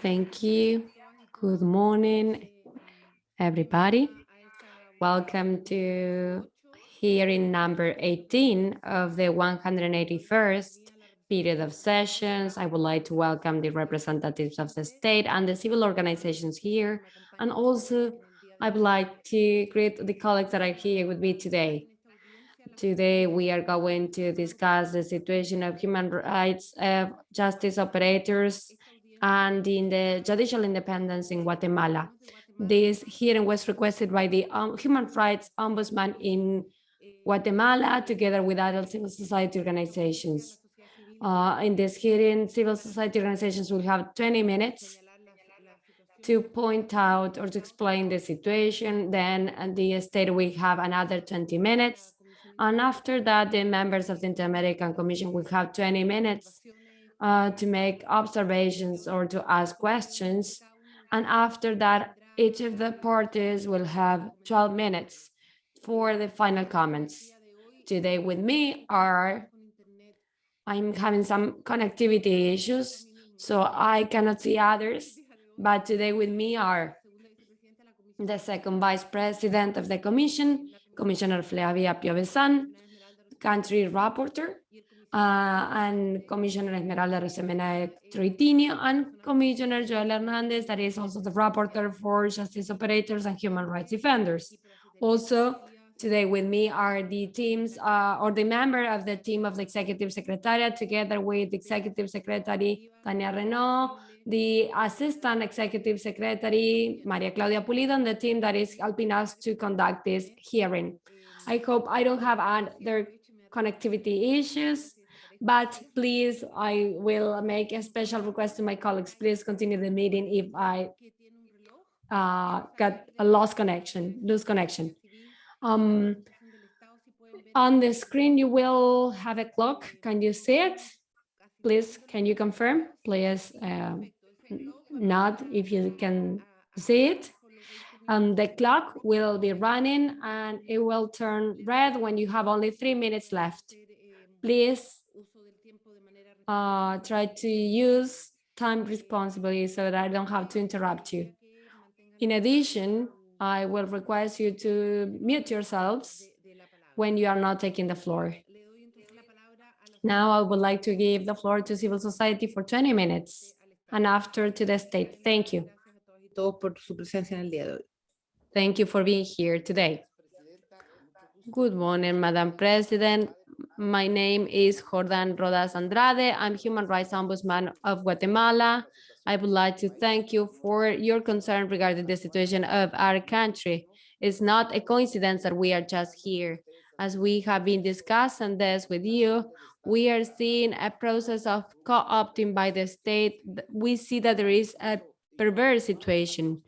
Thank you. Good morning, everybody. Welcome to hearing number 18 of the 181st period of sessions. I would like to welcome the representatives of the state and the civil organizations here. And also, I would like to greet the colleagues that are here with me today. Today, we are going to discuss the situation of human rights uh, justice operators and in the judicial independence in Guatemala. This hearing was requested by the um, Human Rights Ombudsman in Guatemala, together with other civil society organizations. Uh, in this hearing, civil society organizations will have 20 minutes to point out or to explain the situation. Then the state will have another 20 minutes. And after that, the members of the Inter-American Commission will have 20 minutes uh, to make observations or to ask questions. And after that, each of the parties will have 12 minutes for the final comments. Today with me are, I'm having some connectivity issues, so I cannot see others, but today with me are the second vice president of the commission, Commissioner Flavia Piovesan, country rapporteur, uh, and Commissioner Esmeralda Arosemena Troitiño and Commissioner Joel Hernandez, that is also the rapporteur for justice operators and human rights defenders. Also, today with me are the teams uh, or the member of the team of the Executive Secretariat, together with Executive Secretary Tania Reneaum, the Assistant Executive Secretary Maria Claudia Pulido, and the team that is helping us to conduct this hearing. I hope I don't have other connectivity issues but please, I will make a special request to my colleagues. Please continue the meeting if I uh, got a lost connection, lose connection. Um, on the screen, you will have a clock. Can you see it? Please, can you confirm? Please uh, nod if you can see it. And the clock will be running and it will turn red when you have only three minutes left. Please uh, try to use time responsibly so that I don't have to interrupt you. In addition, I will request you to mute yourselves when you are not taking the floor. Now I would like to give the floor to civil society for 20 minutes and after to the state. Thank you. Thank you for being here today. Good morning, Madam President, my name is Jordan Rodas Andrade. I'm Human Rights Ombudsman of Guatemala. I would like to thank you for your concern regarding the situation of our country. It's not a coincidence that we are just here. As we have been discussing this with you, we are seeing a process of co-opting by the state. We see that there is a perverse situation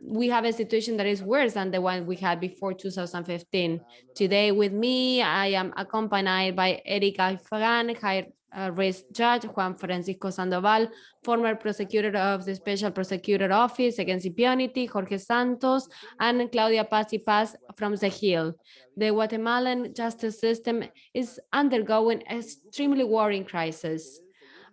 we have a situation that is worse than the one we had before 2015. Today with me, I am accompanied by Erika Aifan, high uh, risk judge, Juan Francisco Sandoval, former prosecutor of the Special Prosecutor Office against impunity, Jorge Santos, and Claudia Paz y Paz from CEJIL. The Guatemalan justice system is undergoing extremely worrying crisis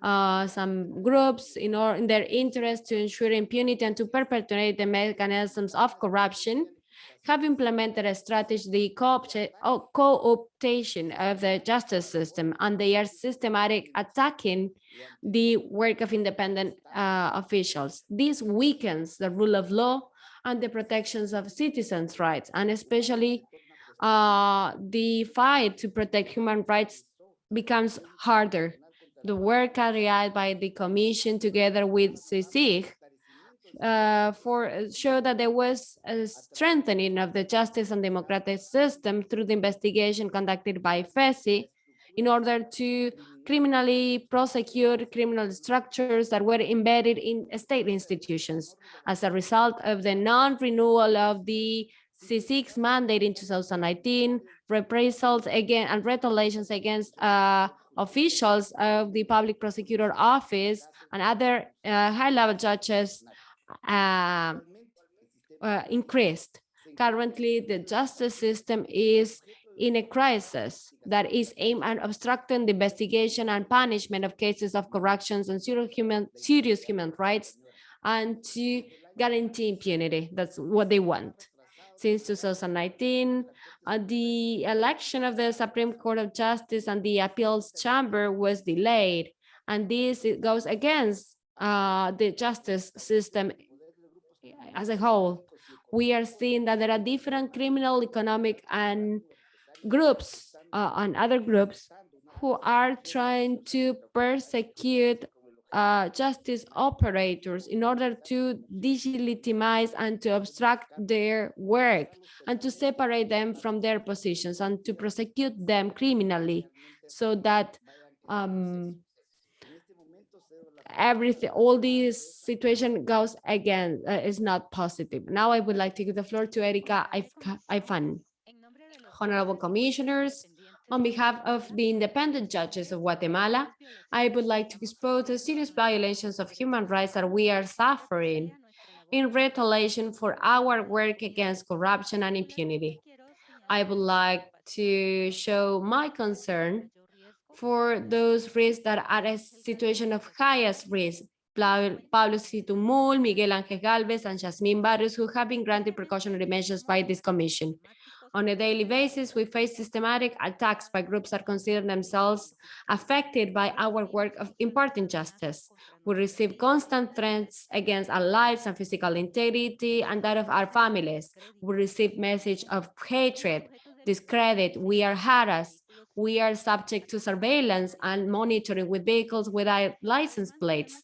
uh, some groups in, or, in their interest to ensure impunity and to perpetuate the mechanisms of corruption have implemented a strategy, the co-optation of the justice system, and they are systematic attacking the work of independent uh, officials. This weakens the rule of law and the protections of citizens' rights, and especially uh, the fight to protect human rights becomes harder the work carried out by the commission together with CICIG uh, for show that there was a strengthening of the justice and democratic system through the investigation conducted by FECI in order to criminally prosecute criminal structures that were embedded in state institutions. As a result of the non-renewal of the CICIG's mandate in 2019, reprisals again and retaliations against uh, officials of the public prosecutor office and other uh, high-level judges uh, uh, increased. Currently, the justice system is in a crisis that is aimed at obstructing the investigation and punishment of cases of corruptions and human, serious human rights and to guarantee impunity. That's what they want. Since 2019, uh, the election of the Supreme Court of Justice and the appeals chamber was delayed. And this goes against uh, the justice system as a whole. We are seeing that there are different criminal, economic, and groups uh, and other groups who are trying to persecute uh, justice operators in order to delegitimize and to obstruct their work and to separate them from their positions and to prosecute them criminally so that um, everything, all this situation goes again, uh, is not positive. Now I would like to give the floor to Erika Aifan. Honorable commissioners, on behalf of the independent judges of Guatemala, I would like to expose the serious violations of human rights that we are suffering in retaliation for our work against corruption and impunity. I would like to show my concern for those risks that are a situation of highest risk. Pablo Xitumul, Miguel Ángel Galvez, and Jasmine Barrios, who have been granted precautionary measures by this commission. On a daily basis, we face systematic attacks by groups that consider themselves affected by our work of imparting justice. We receive constant threats against our lives and physical integrity and that of our families. We receive messages of hatred, discredit, we are harassed, we are subject to surveillance and monitoring with vehicles without license plates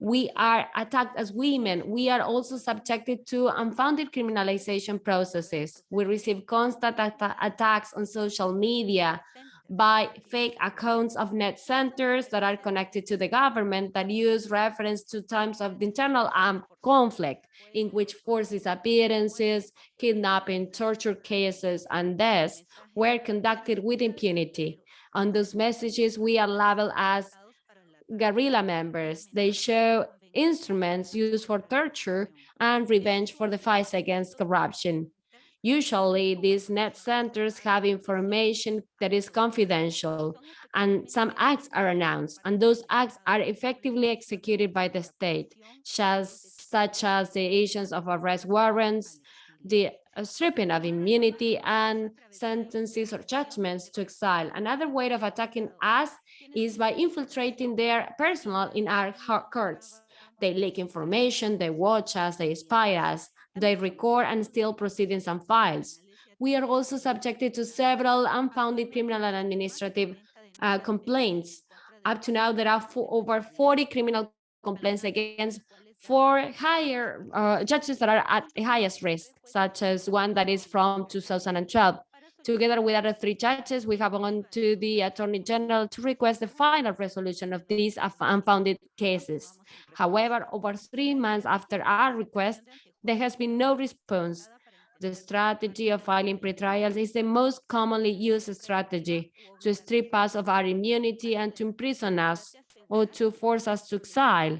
we are attacked as women. We are also subjected to unfounded criminalization processes. We receive constant at attacks on social media by fake accounts of net centers that are connected to the government that use reference to times of internal armed conflict in which forced disappearances, kidnapping, torture cases, and deaths were conducted with impunity. On those messages, we are labeled as guerrilla members. They show instruments used for torture and revenge for the fight against corruption. Usually, these net centers have information that is confidential, and some acts are announced, and those acts are effectively executed by the state, such as the issuance of arrest warrants, the stripping of immunity and sentences or judgments to exile. Another way of attacking us is by infiltrating their personnel in our courts. They leak information, they watch us, they spy us, they record and steal proceedings and files. We are also subjected to several unfounded criminal and administrative uh, complaints. Up to now, there are over 40 criminal complaints against for higher uh, judges that are at the highest risk, such as one that is from 2012. Together with other three judges, we have gone to the Attorney General to request the final resolution of these unfounded cases. However, over three months after our request, there has been no response. The strategy of filing pretrials is the most commonly used strategy to strip us of our immunity and to imprison us or to force us to exile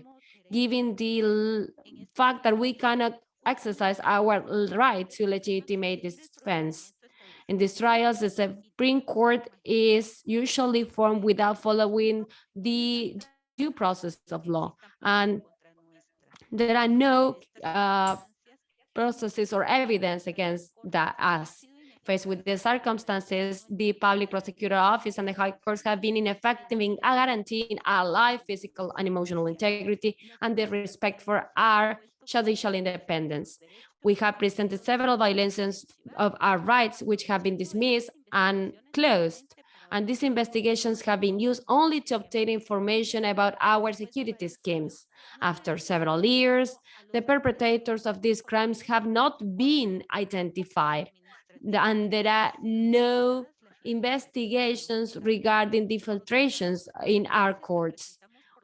given the fact that we cannot exercise our right to legitimate defense. In these trials, the Supreme Court is usually formed without following the due process of law. And there are no uh, processes or evidence against that us. Faced with the circumstances, the Public Prosecutor Office and the High Courts have been ineffective in guaranteeing our life, physical and emotional integrity, and the respect for our judicial independence. We have presented several violations of our rights, which have been dismissed and closed. And these investigations have been used only to obtain information about our security schemes. After several years, the perpetrators of these crimes have not been identified and there are no investigations regarding the filtrations in our courts.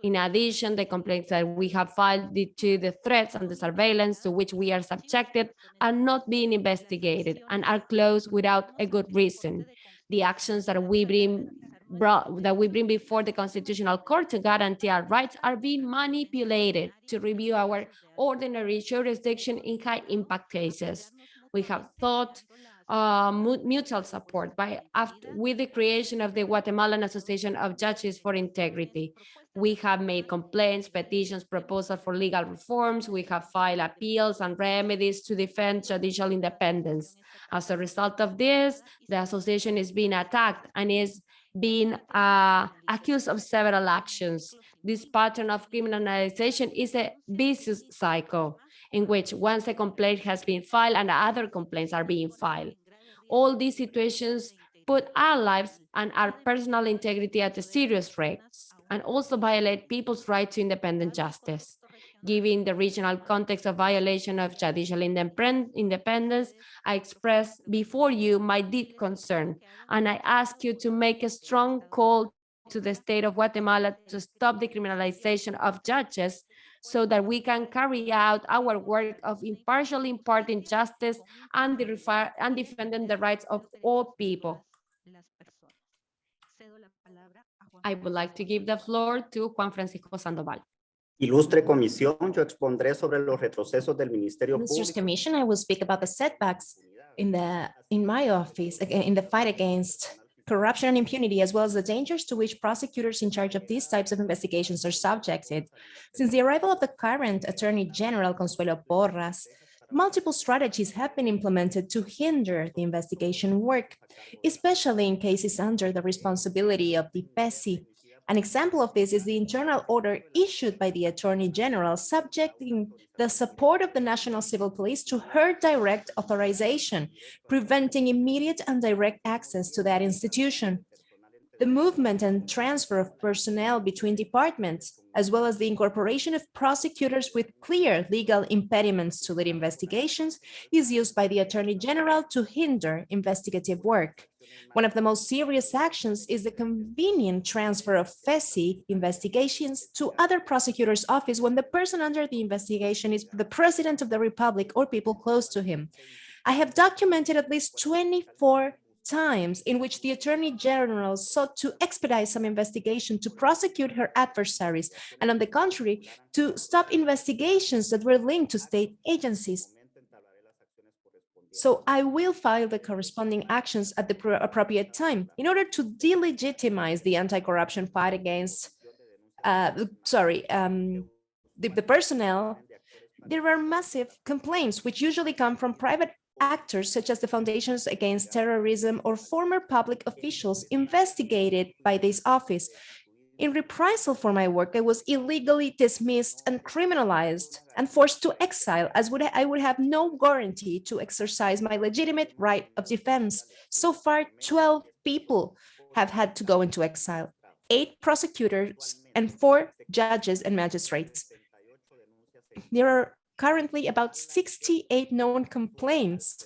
In addition, the complaints that we have filed due to the threats and the surveillance to which we are subjected are not being investigated and are closed without a good reason. The actions that we bring brought, that we bring before the Constitutional Court to guarantee our rights are being manipulated to review our ordinary jurisdiction in high impact cases. We have thought uh, mutual support by after, with the creation of the Guatemalan Association of Judges for Integrity. We have made complaints, petitions, proposals for legal reforms. We have filed appeals and remedies to defend judicial independence. As a result of this, the association is being attacked and is being uh, accused of several actions. This pattern of criminalization is a vicious cycle in which once a complaint has been filed and other complaints are being filed. All these situations put our lives and our personal integrity at a serious risk and also violate people's right to independent justice. Given the regional context of violation of judicial independence, I express before you my deep concern, and I ask you to make a strong call to the state of Guatemala to stop the criminalization of judges so that we can carry out our work of impartially imparting justice and, the and defending the rights of all people. I would like to give the floor to Juan Francisco Sandoval. Ilustre comisión, yo expondré sobre los retrocesos del Ministerio Ministers Público. Commission, I will speak about the setbacks in the in my office in the fight against corruption and impunity, as well as the dangers to which prosecutors in charge of these types of investigations are subjected. Since the arrival of the current Attorney General Consuelo Porras, multiple strategies have been implemented to hinder the investigation work, especially in cases under the responsibility of the FECI. An example of this is the internal order issued by the Attorney General subjecting the support of the National Civil Police to her direct authorization, preventing immediate and direct access to that institution. The movement and transfer of personnel between departments, as well as the incorporation of prosecutors with clear legal impediments to lead investigations, is used by the Attorney General to hinder investigative work. One of the most serious actions is the convenient transfer of FECI investigations to other prosecutors' office when the person under the investigation is the President of the Republic or people close to him. I have documented at least 24 times in which the Attorney General sought to expedite some investigation to prosecute her adversaries, and on the contrary, to stop investigations that were linked to state agencies. So I will file the corresponding actions at the appropriate time in order to delegitimize the anti-corruption fight against, uh, sorry, um, the, the personnel. There are massive complaints which usually come from private actors such as the Foundations Against Terrorism or former public officials investigated by this office. In reprisal for my work, I was illegally dismissed and criminalized and forced to exile as would I would have no guarantee to exercise my legitimate right of defense. So far, 12 people have had to go into exile, eight prosecutors and four judges and magistrates. There are currently about 68 known complaints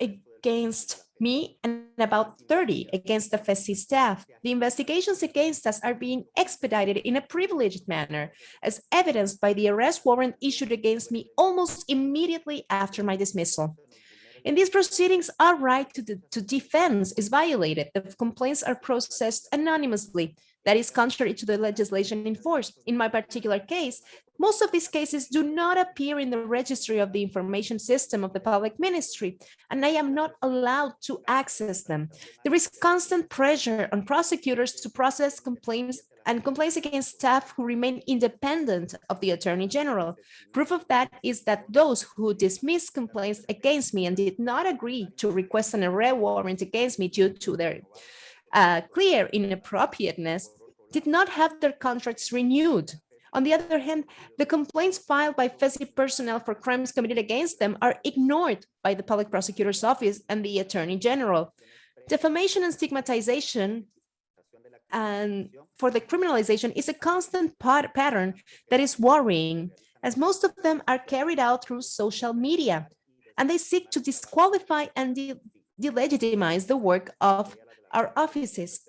against me and about 30 against the FECI staff. The investigations against us are being expedited in a privileged manner, as evidenced by the arrest warrant issued against me almost immediately after my dismissal. In these proceedings, our right to, the, to defense is violated. The complaints are processed anonymously. That is contrary to the legislation in force. In my particular case, most of these cases do not appear in the registry of the information system of the public ministry, and I am not allowed to access them. There is constant pressure on prosecutors to process complaints and complaints against staff who remain independent of the Attorney General. Proof of that is that those who dismissed complaints against me and did not agree to request an arrest warrant against me due to their uh, clear inappropriateness did not have their contracts renewed. On the other hand, the complaints filed by FECI personnel for crimes committed against them are ignored by the public prosecutor's office and the attorney general. Defamation and stigmatization Um, and for the criminalization is a constant pattern that is worrying, as most of them are carried out through social media, and they seek to disqualify and de delegitimize the work of our offices.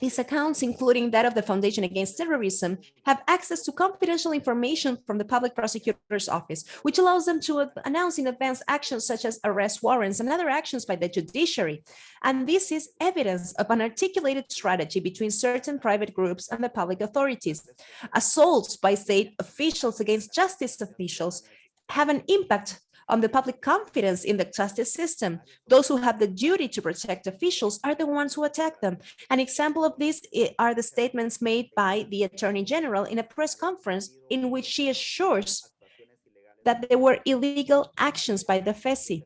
These accounts, including that of the Foundation Against Terrorism, have access to confidential information from the Public Prosecutor's Office, which allows them to announce in advance actions such as arrest warrants and other actions by the judiciary. And this is evidence of an articulated strategy between certain private groups and the public authorities. Assaults by state officials against justice officials have an impact on the public confidence in the justice system. Those who have the duty to protect officials are the ones who attack them. An example of this are the statements made by the Attorney General in a press conference in which she assures that there were illegal actions by the FECI.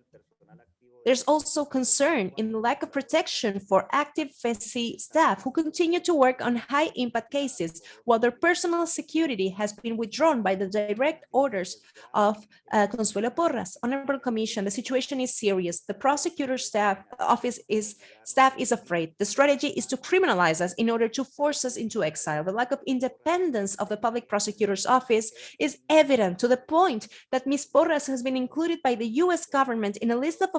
There's also concern in the lack of protection for active FECI staff who continue to work on high impact cases while their personal security has been withdrawn by the direct orders of uh, Consuelo Porras. Honorable Commission, the situation is serious. The prosecutor's staff office is staff is afraid. The strategy is to criminalize us in order to force us into exile. The lack of independence of the public prosecutor's office is evident to the point that Ms. Porras has been included by the US government in a list of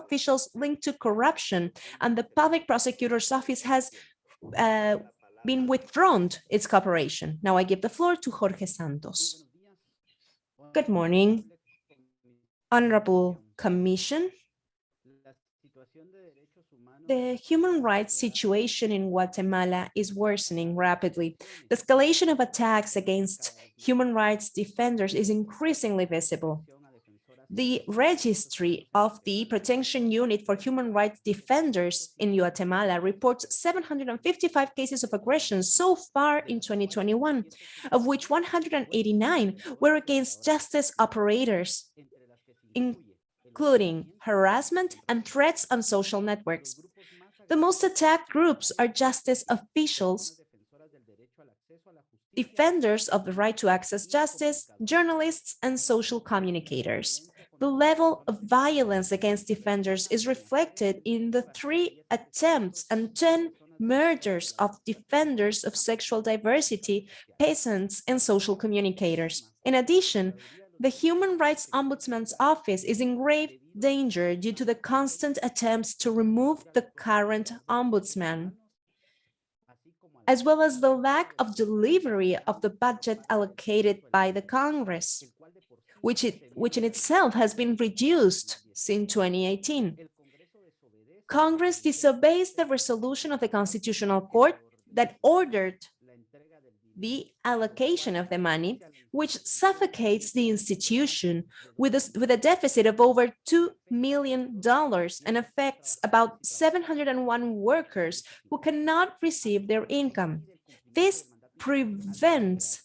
linked to corruption, and the public prosecutor's office has uh, been withdrawn its cooperation. Now I give the floor to Jorge Santos. Good morning, Honorable Commission. The human rights situation in Guatemala is worsening rapidly. The escalation of attacks against human rights defenders is increasingly visible. The registry of the Protection Unit for Human Rights Defenders in Guatemala reports 755 cases of aggression so far in 2021, of which 189 were against justice operators, including harassment and threats on social networks. The most attacked groups are justice officials, defenders of the right to access justice, journalists, and social communicators. The level of violence against defenders is reflected in the three attempts and 10 murders of defenders of sexual diversity, peasants, and social communicators. In addition, the Human Rights Ombudsman's office is in grave danger due to the constant attempts to remove the current ombudsman, as well as the lack of delivery of the budget allocated by the Congress, which, it, which in itself has been reduced since 2018. Congress disobeys the resolution of the Constitutional Court that ordered the allocation of the money, which suffocates the institution with a, with a deficit of over $2 million and affects about 701 workers who cannot receive their income. This prevents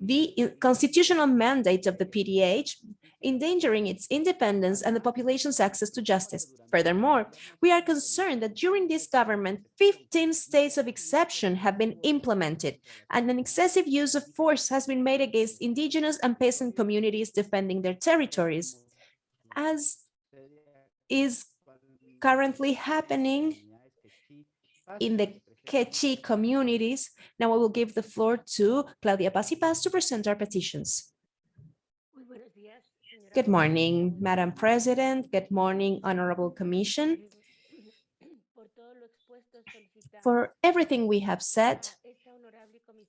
the constitutional mandate of the PDH endangering its independence and the population's access to justice. Furthermore, we are concerned that during this government, 15 states of exception have been implemented, and an excessive use of force has been made against indigenous and peasant communities defending their territories, as is currently happening in the Q'eqchi' communities. Now I will give the floor to Claudia Paz y Paz to present our petitions. Good morning, Madam President. Good morning, Honorable Commission. For everything we have said,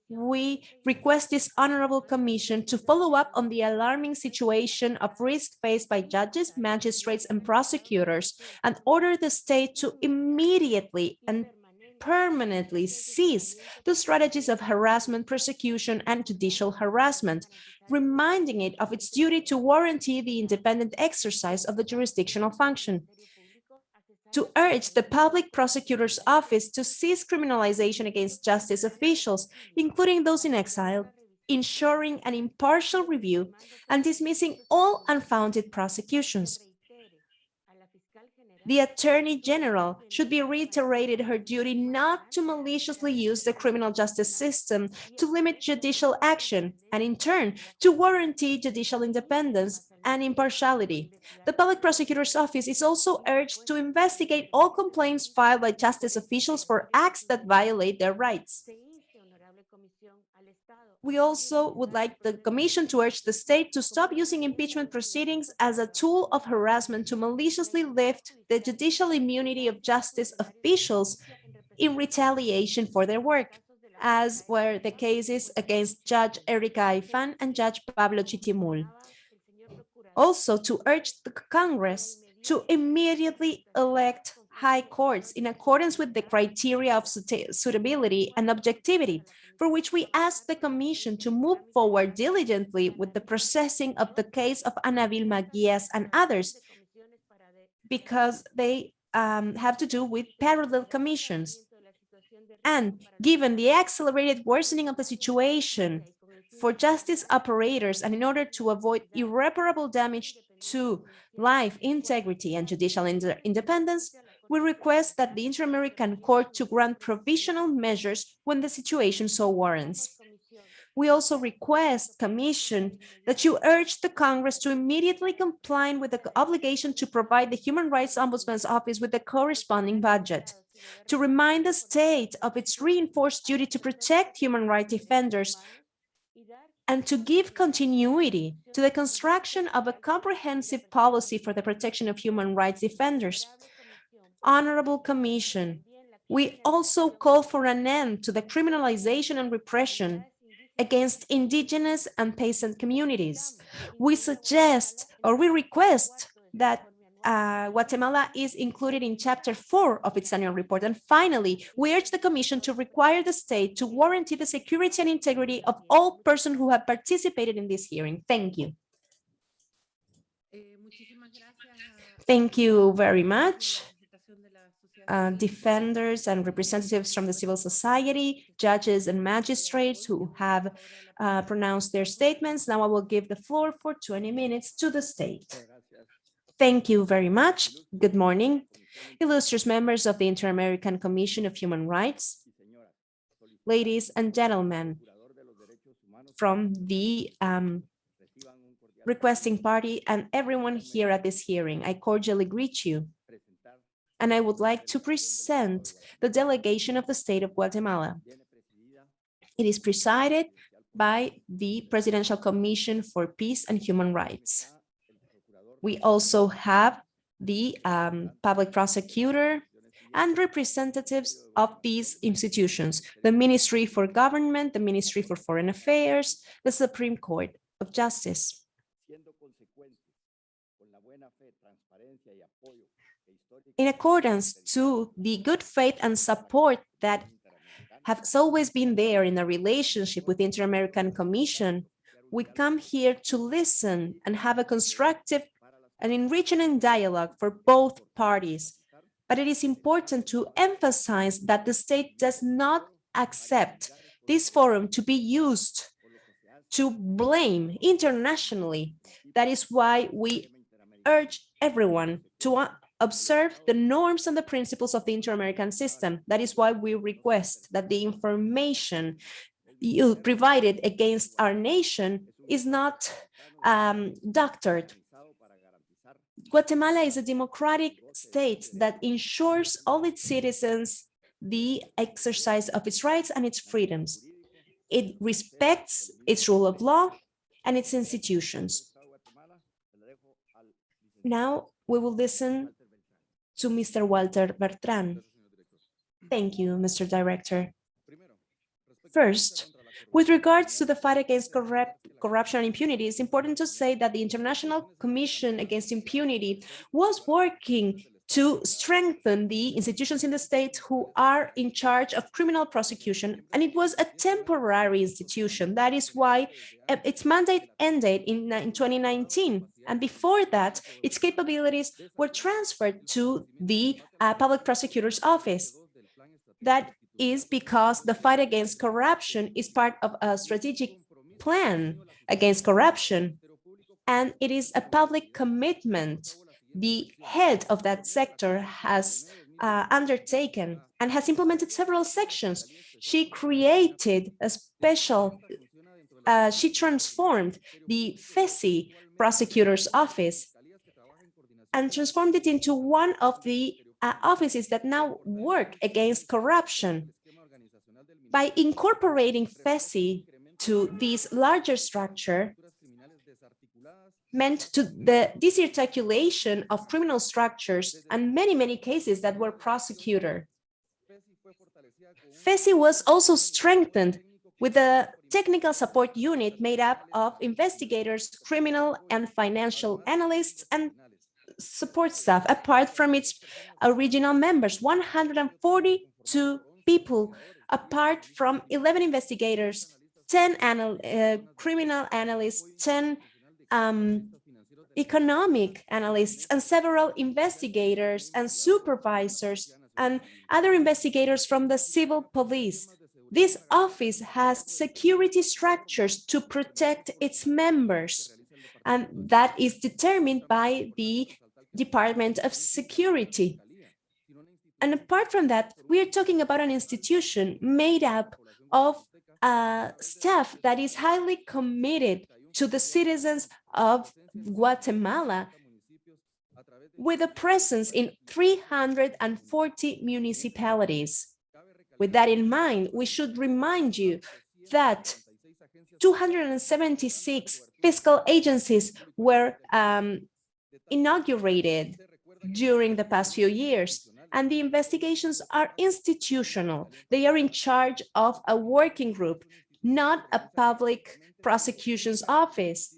we request this Honorable Commission to follow up on the alarming situation of risk faced by judges, magistrates, and prosecutors and order the state to immediately and permanently cease the strategies of harassment, persecution, and judicial harassment, reminding it of its duty to warranty the independent exercise of the jurisdictional function. To urge the public prosecutor's office to cease criminalization against justice officials, including those in exile, ensuring an impartial review and dismissing all unfounded prosecutions. The Attorney General should be reiterated her duty not to maliciously use the criminal justice system to limit judicial action and in turn to warranty judicial independence and impartiality. The Public Prosecutor's Office is also urged to investigate all complaints filed by justice officials for acts that violate their rights. We also would like the Commission to urge the state to stop using impeachment proceedings as a tool of harassment to maliciously lift the judicial immunity of justice officials in retaliation for their work, as were the cases against Judge Erika Aifan and Judge Pablo Xitumul. Also, to urge the Congress to immediately elect high courts in accordance with the criteria of suitability and objectivity, for which we ask the Commission to move forward diligently with the processing of the case of Ana Vilma Guías and others, because they um, have to do with parallel commissions. And given the accelerated worsening of the situation for justice operators and in order to avoid irreparable damage to life, integrity, and judicial inde- independence, we request that the Inter-American Court to grant provisional measures when the situation so warrants. We also request, Commission, that you urge the Congress to immediately comply with the obligation to provide the Human Rights Ombudsman's Office with the corresponding budget, to remind the state of its reinforced duty to protect human rights defenders and to give continuity to the construction of a comprehensive policy for the protection of human rights defenders. Honorable Commission, we also call for an end to the criminalization and repression against indigenous and peasant communities. We suggest or we request that uh, Guatemala is included in chapter four of its annual report. And finally, we urge the Commission to require the state to guarantee the security and integrity of all persons who have participated in this hearing. Thank you. Thank you very much. Uh, defenders and representatives from the civil society, judges and magistrates who have uh, pronounced their statements. Now I will give the floor for 20 minutes to the state. Thank you very much. Good morning. Illustrious members of the Inter-American Commission of Human Rights, ladies and gentlemen from the um, requesting party and everyone here at this hearing. I cordially greet you. And I would like to present the delegation of the state of Guatemala. It is presided by the Presidential Commission for Peace and Human Rights. We also have the um, public prosecutor and representatives of these institutions, the Ministry for Government, the Ministry for Foreign Affairs, the Supreme Court of Justice. In accordance to the good faith and support that has always been there in the relationship with the Inter-American Commission, we come here to listen and have a constructive and enriching dialogue for both parties. But it is important to emphasize that the state does not accept this forum to be used to blame internationally. That is why we urge everyone to observe the norms and the principles of the inter-American system. That is why we request that the information you provided against our nation is not um, doctored. Guatemala is a democratic state that ensures all its citizens the exercise of its rights and its freedoms. It respects its rule of law and its institutions. Now we will listen to Mr. Walter Bertrand. Thank you, Mr. Director. First, with regards to the fight against corrupt, corruption and impunity, it's important to say that the International Commission Against Impunity was working to strengthen the institutions in the state who are in charge of criminal prosecution. And it was a temporary institution. That is why uh, its mandate ended in, in 2019. And before that, its capabilities were transferred to the uh, public prosecutor's office. That is because the fight against corruption is part of a strategic plan against corruption. And it is a public commitment the head of that sector has uh, undertaken and has implemented several sections. She created a special, uh, she transformed the FECI prosecutor's office and transformed it into one of the uh, offices that now work against corruption. By incorporating FECI to this larger structure, meant to the disarticulation of criminal structures and many, many cases that were prosecuted. FECI was also strengthened with a technical support unit made up of investigators, criminal and financial analysts, and support staff, apart from its original members, 142 people, apart from 11 investigators, 10 anal uh, criminal analysts, 10 um, economic analysts, and several investigators and supervisors and other investigators from the civil police. This office has security structures to protect its members, and that is determined by the Department of Security. And apart from that, we are talking about an institution made up of uh, staff that is highly committed to the citizens of Guatemala with a presence in 340 municipalities. With that in mind, we should remind you that 276 fiscal agencies were um, inaugurated during the past few years, and the investigations are institutional. They are in charge of a working group, not a public prosecution's office.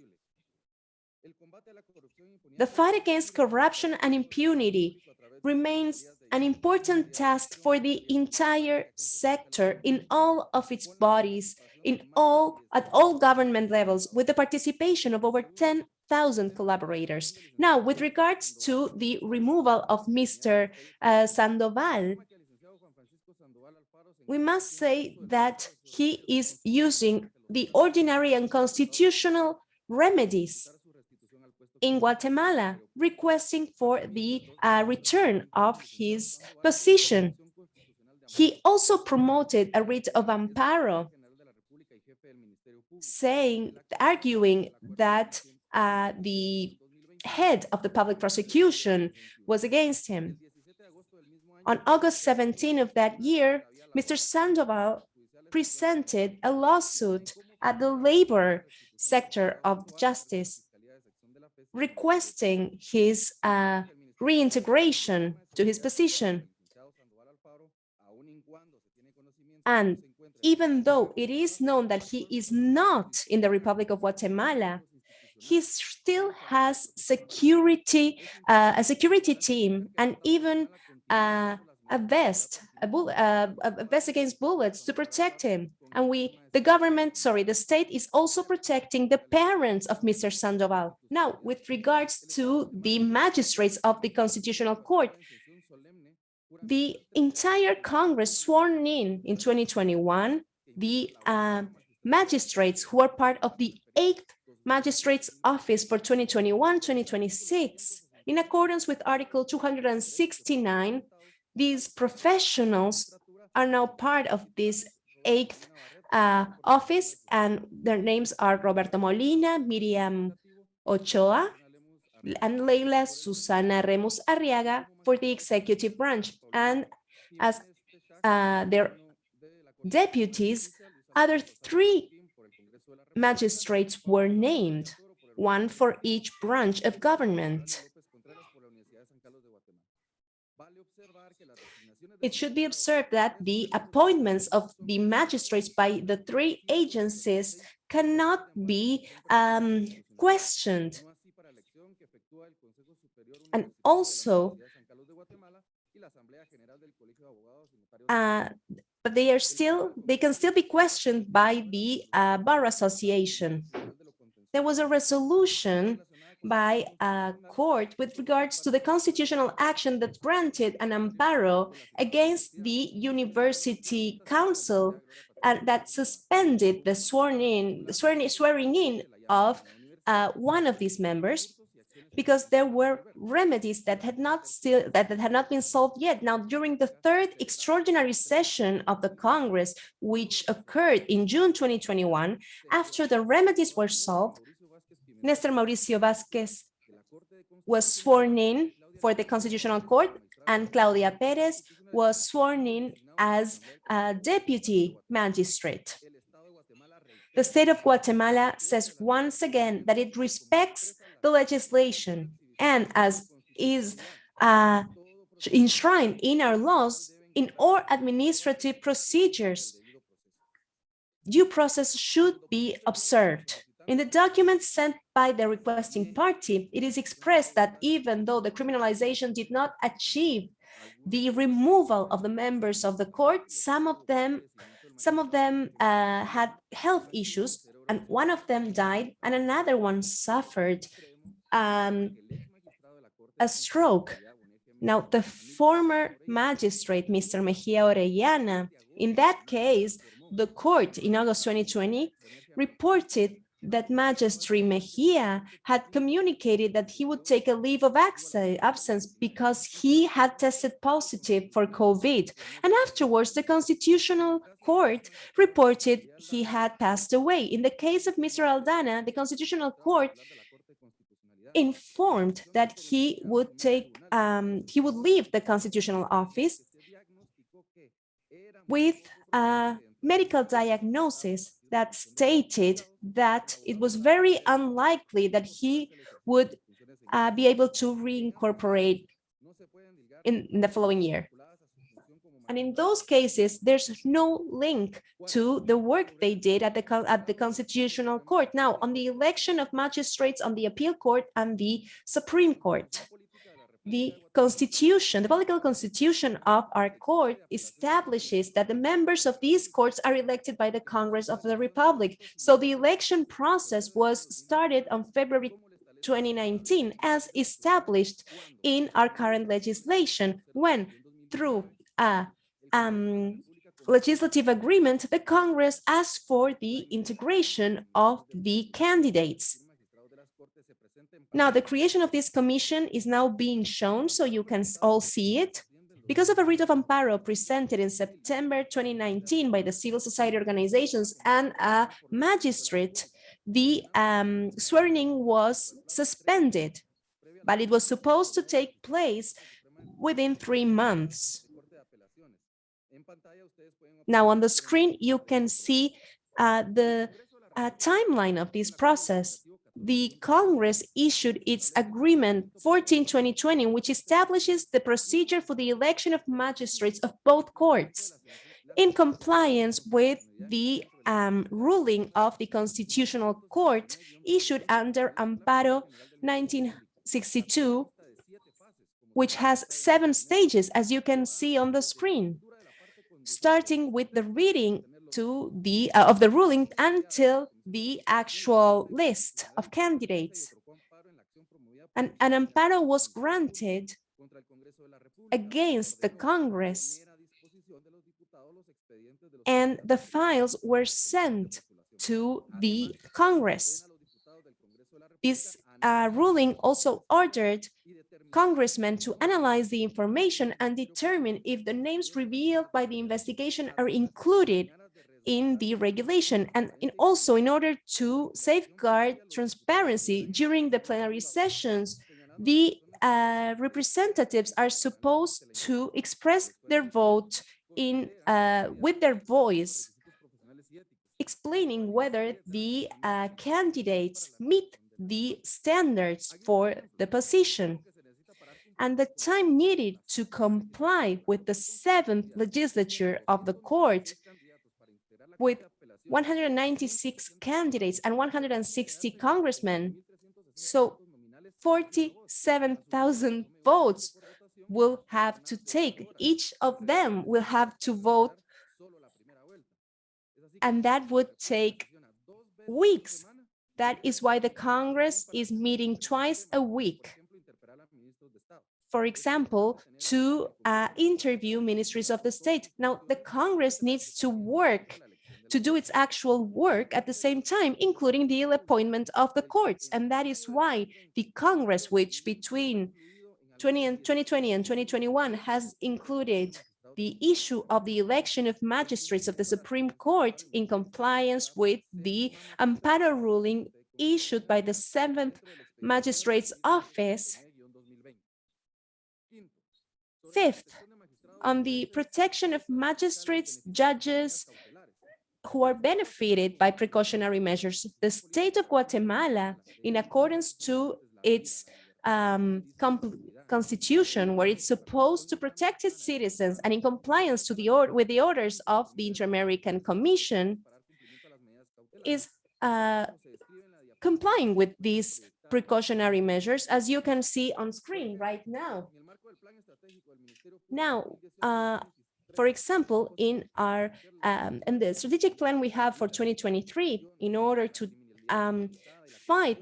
The fight against corruption and impunity remains an important task for the entire sector in all of its bodies, in all at all government levels, with the participation of over 10,000 collaborators. Now, with regards to the removal of Mr. Uh, Sandoval, we must say that he is using the ordinary and constitutional remedies in Guatemala, requesting for the uh, return of his position. He also promoted a writ of amparo, saying, arguing that uh, the head of the public prosecution was against him. On August 17 of that year, Mr. Sandoval presented a lawsuit at the labor sector of justice requesting his uh, reintegration to his position. And even though it is known that he is not in the Republic of Guatemala, he still has security, uh, a security team, and even uh, a vest, a, bull, uh, a vest against bullets to protect him. And we, the government, sorry, the state is also protecting the parents of Mr. Sandoval. Now, with regards to the magistrates of the Constitutional Court, the entire Congress sworn in in 2021, the uh, magistrates who are part of the eighth magistrates office for 2021-2026, in accordance with Article 269, these professionals are now part of this eighth uh, office, and their names are Roberto Molina, Miriam Ochoa, and Leila Susana Lemus Arriaga for the executive branch. And as uh, their deputies, other three magistrates were named, one for each branch of government. It should be observed that the appointments of the magistrates by the three agencies cannot be um, questioned. And also, uh, but they are still, they can still be questioned by the uh, Bar Association. There was a resolution by a court with regards to the constitutional action that granted an amparo against the university council and that suspended the sworn in swearing, swearing in of uh, one of these members because there were remedies that had not still that, that had not been solved yet. Now, during the third extraordinary session of the Congress, which occurred in June 2021, after the remedies were solved, Nestor Mauricio Vasquez was sworn in for the Constitutional Court and Claudia Perez was sworn in as a deputy magistrate. The state of Guatemala says once again that it respects the legislation and as is uh, enshrined in our laws, in all administrative procedures, due process should be observed In the document sent by the requesting party, it is expressed that even though the criminalization did not achieve the removal of the members of the court, some of them, some of them uh, had health issues, and one of them died, and another one suffered um, a stroke. Now, the former magistrate, Mr. Mejia Orellana, in that case, the court in August 2020 reported that Magistrate Mejia had communicated that he would take a leave of absence because he had tested positive for COVID. And afterwards, the Constitutional Court reported he had passed away. In the case of Mr. Aldana, the Constitutional Court informed that he would take, um, he would leave the constitutional office with a medical diagnosis that stated that it was very unlikely that he would uh, be able to reincorporate in, in the following year. And in those cases, there's no link to the work they did at the, at the Constitutional Court. Now, on the election of magistrates on the Appeal Court and the Supreme Court, the constitution, the political constitution of our court establishes that the members of these courts are elected by the Congress of the Republic. So the election process was started on February 2019 as established in our current legislation when through a um, legislative agreement, the Congress asked for the integration of the candidates. Now, the creation of this commission is now being shown, so you can all see it. Because of a writ of amparo presented in September 2019 by the civil society organizations and a magistrate, the um, swearing was suspended, but it was supposed to take place within three months. Now on the screen, you can see uh, the uh, timeline of this process. The Congress issued its agreement 14-2020, which establishes the procedure for the election of magistrates of both courts in compliance with the um, ruling of the Constitutional Court issued under Amparo 1962, which has seven stages, as you can see on the screen starting with the reading to the uh, of the ruling until the actual list of candidates. And an amparo was granted against the Congress and the files were sent to the Congress. This uh, ruling also ordered congressmen to analyze the information and determine if the names revealed by the investigation are included in the regulation. And in also in order to safeguard transparency during the plenary sessions the uh, representatives are supposed to express their vote in uh, with their voice explaining whether the uh, candidates meet the standards for the position. And the time needed to comply with the seventh legislature of the court with 196 candidates and 160 congressmen. So 47,000 votes will have to take. Each of them will have to vote. And that would take weeks. That is why the Congress is meeting twice a week for example, to uh, interview ministries of the state. Now, the Congress needs to work to do its actual work at the same time, including the appointment of the courts. And that is why the Congress, which between 20 and 2020 and 2021 has included the issue of the election of magistrates of the Supreme Court in compliance with the Amparo ruling issued by the seventh magistrate's office Fifth, on the protection of magistrates, judges who are benefited by precautionary measures, the state of Guatemala, in accordance to its um, constitution, where it's supposed to protect its citizens and in compliance to the or with the orders of the Inter-American Commission, is uh, complying with these precautionary measures, as you can see on screen right now. Now, uh, for example, in our um, in the strategic plan we have for 2023, in order to um, fight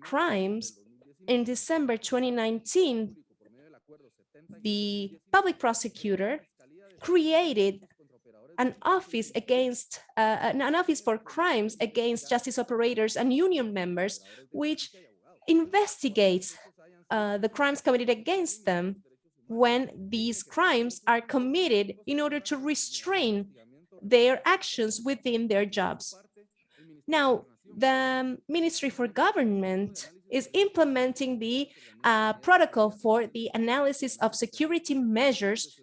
crimes, in December 2019, the public prosecutor created an office against uh, an office for crimes against justice operators and union members, which investigates uh, the crimes committed against them when these crimes are committed in order to restrain their actions within their jobs. Now, the Ministry for Government is implementing the uh, protocol for the analysis of security measures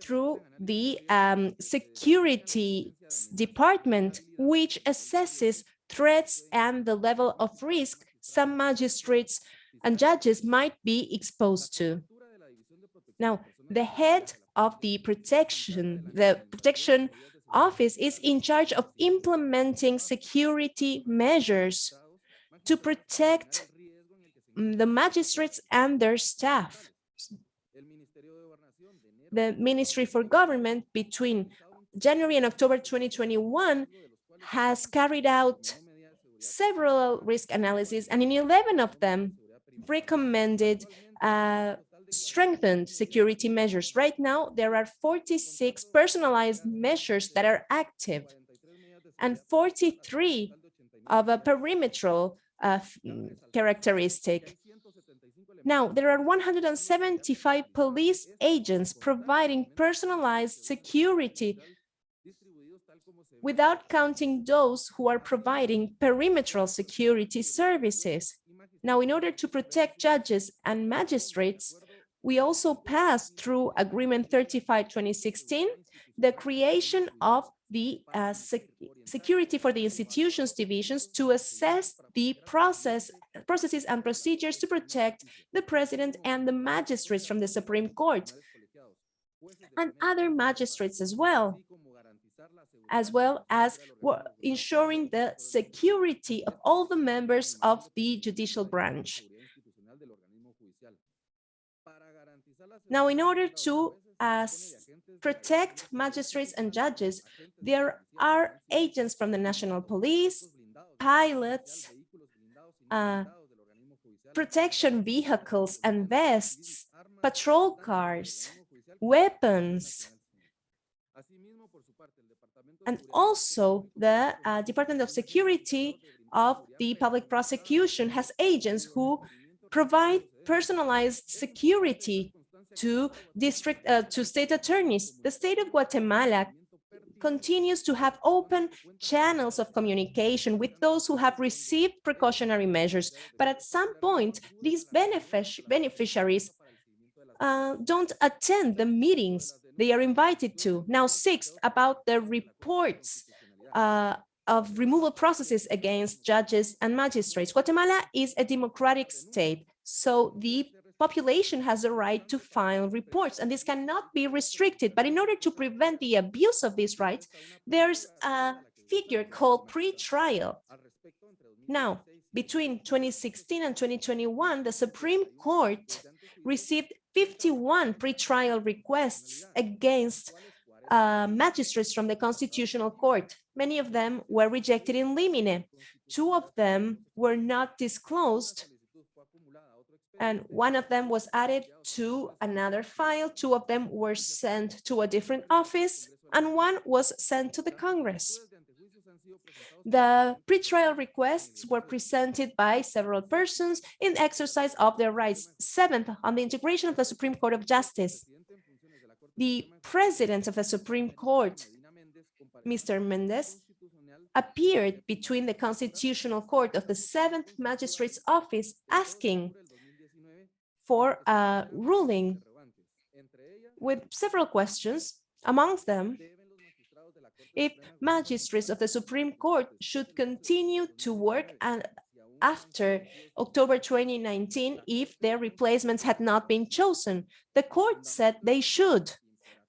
through the um, security department, which assesses threats and the level of risk some magistrates and judges might be exposed to. Now, the head of the protection, the protection office is in charge of implementing security measures to protect the magistrates and their staff. The Ministry for Government between January and October 2021 has carried out several risk analyses and in 11 of them recommended uh, strengthened security measures. Right now, there are 46 personalized measures that are active and 43 of a perimetral uh, characteristic. Now, there are 175 police agents providing personalized security without counting those who are providing perimetral security services. Now, in order to protect judges and magistrates, we also passed through Agreement 35-2016, the creation of the uh, sec security for the institutions divisions to assess the process processes and procedures to protect the president and the magistrates from the Supreme Court and other magistrates as well, as well as ensuring the security of all the members of the judicial branch. Now, in order to uh, protect magistrates and judges, there are agents from the national police, pilots, uh, protection vehicles and vests, patrol cars, weapons, and also the uh, Department of Security of the Public Prosecution has agents who provide personalized security to district uh, to state attorneys. The state of Guatemala continues to have open channels of communication with those who have received precautionary measures. But at some point, these benefic beneficiaries uh, don't attend the meetings they are invited to. Now, sixth, about the reports uh, of removal processes against judges and magistrates. Guatemala is a democratic state, so the population has the right to file reports and this cannot be restricted. But in order to prevent the abuse of these rights, there's a figure called pre-trial. Now, between 2016 and 2021, the Supreme Court received 51 pre-trial requests against uh, magistrates from the Constitutional Court. Many of them were rejected in limine. Two of them were not disclosed and one of them was added to another file. Two of them were sent to a different office, and one was sent to the Congress. The pretrial requests were presented by several persons in exercise of their rights. Seventh, on the integration of the Supreme Court of Justice. The president of the Supreme Court, Mr. Mendez, appeared between the Constitutional Court of the Seventh Magistrate's Office asking for a ruling with several questions, amongst them, if magistrates of the Supreme Court should continue to work and after October 2019 if their replacements had not been chosen. The court said they should,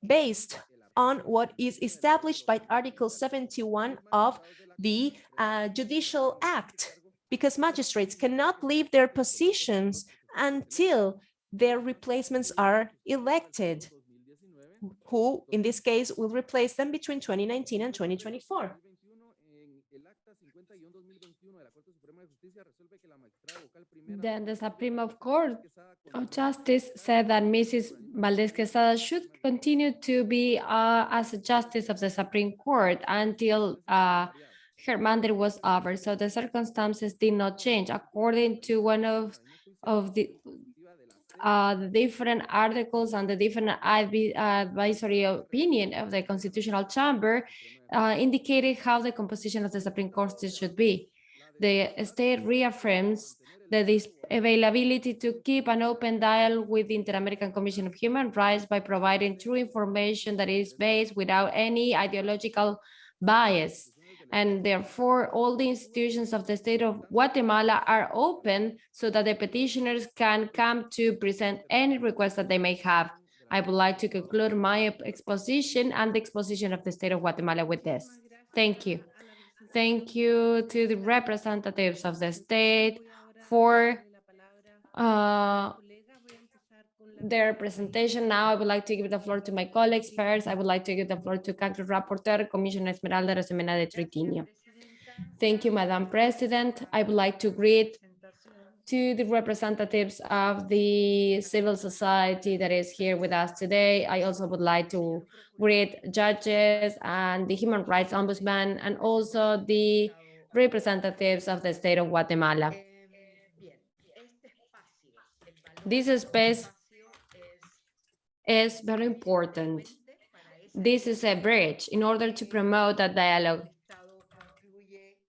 based on what is established by Article 71 of the uh, judicial act because magistrates cannot leave their positions until their replacements are elected, who in this case will replace them between 2019 and 2024. Then the Supreme Court of Justice said that Mrs. Valdez Quezada should continue to be uh, as a justice of the Supreme Court until uh, her mandate was over. So the circumstances did not change. According to one of, of the, uh, the different articles and the different advisory opinion of the Constitutional Chamber uh, indicated how the composition of the Supreme Court should be. The state reaffirms the availability to keep an open dialogue with the Inter-American Commission of Human Rights by providing true information that is based without any ideological bias. And therefore, all the institutions of the state of Guatemala are open so that the petitioners can come to present any request that they may have. I would like to conclude my exposition and the exposition of the state of Guatemala with this. Thank you. Thank you to the representatives of the state for uh, their presentation. Now I would like to give the floor to my colleagues. First, I would like to give the floor to country rapporteur, Commissioner Esmeralda Arosemena de Troitiño. Thank you, Madam President. I would like to greet to the representatives of the civil society that is here with us today. I also would like to greet judges and the human rights ombudsman and also the representatives of the state of Guatemala. This space is very important. This is a bridge in order to promote a dialogue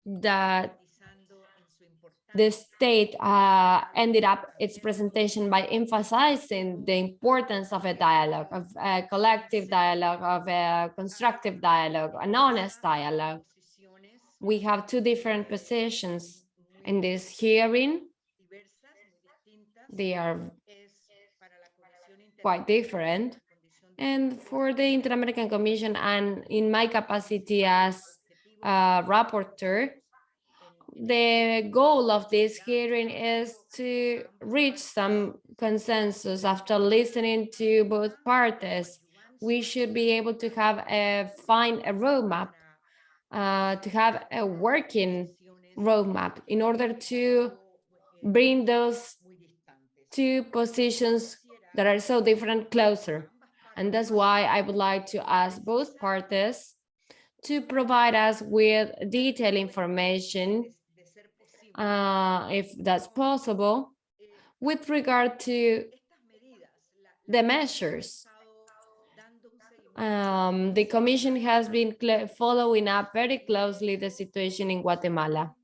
that the state uh, ended up its presentation by emphasizing the importance of a dialogue, of a collective dialogue, of a constructive dialogue, an honest dialogue. We have two different positions in this hearing. They are quite different. And for the Inter-American Commission and in my capacity as a rapporteur, the goal of this hearing is to reach some consensus after listening to both parties. We should be able to have a find a roadmap, uh, to have a working roadmap in order to bring those two positions that are so different closer. And that's why I would like to ask both parties to provide us with detailed information uh, if that's possible, with regard to the measures. Um, the Commission has been following up very closely the situation in Guatemala,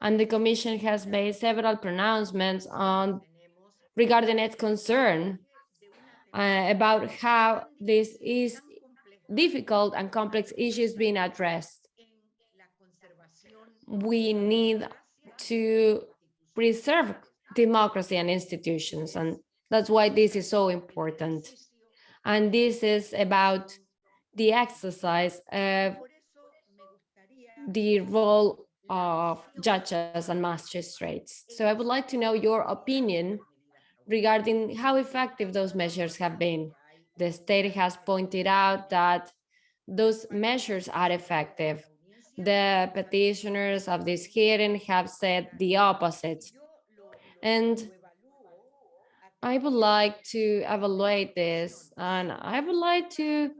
and the Commission has made several pronouncements on regarding its concern uh, about how this is difficult and complex issues being addressed. We need to preserve democracy and institutions. And that's why this is so important. And this is about the exercise of the role of judges and magistrates. So I would like to know your opinion regarding how effective those measures have been. The state has pointed out that those measures are effective. The petitioners of this hearing have said the opposite. And I would like to evaluate this and I would like to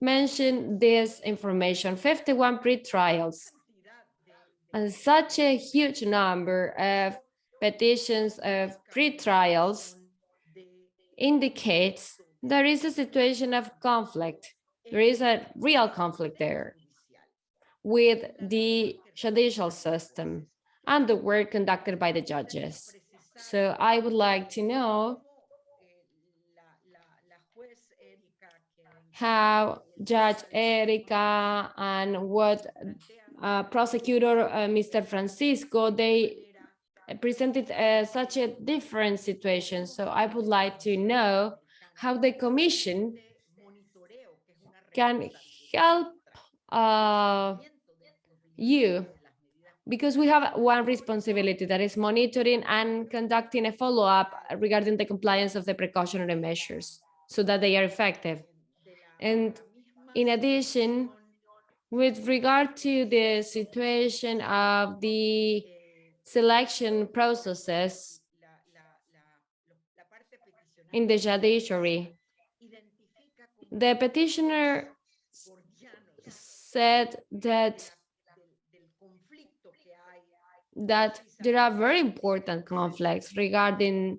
mention this information, 51 pre-trials and such a huge number of petitions of pre-trials indicates there is a situation of conflict. There is a real conflict there with the judicial system and the work conducted by the judges. So I would like to know how Judge Erika and what uh, prosecutor uh, Mr. Francisco, they presented uh, such a different situation. So I would like to know how the commission can help uh, you because we have one responsibility that is monitoring and conducting a follow-up regarding the compliance of the precautionary measures so that they are effective. And in addition, with regard to the situation of the selection processes in the judiciary, the petitioner said that that there are very important conflicts regarding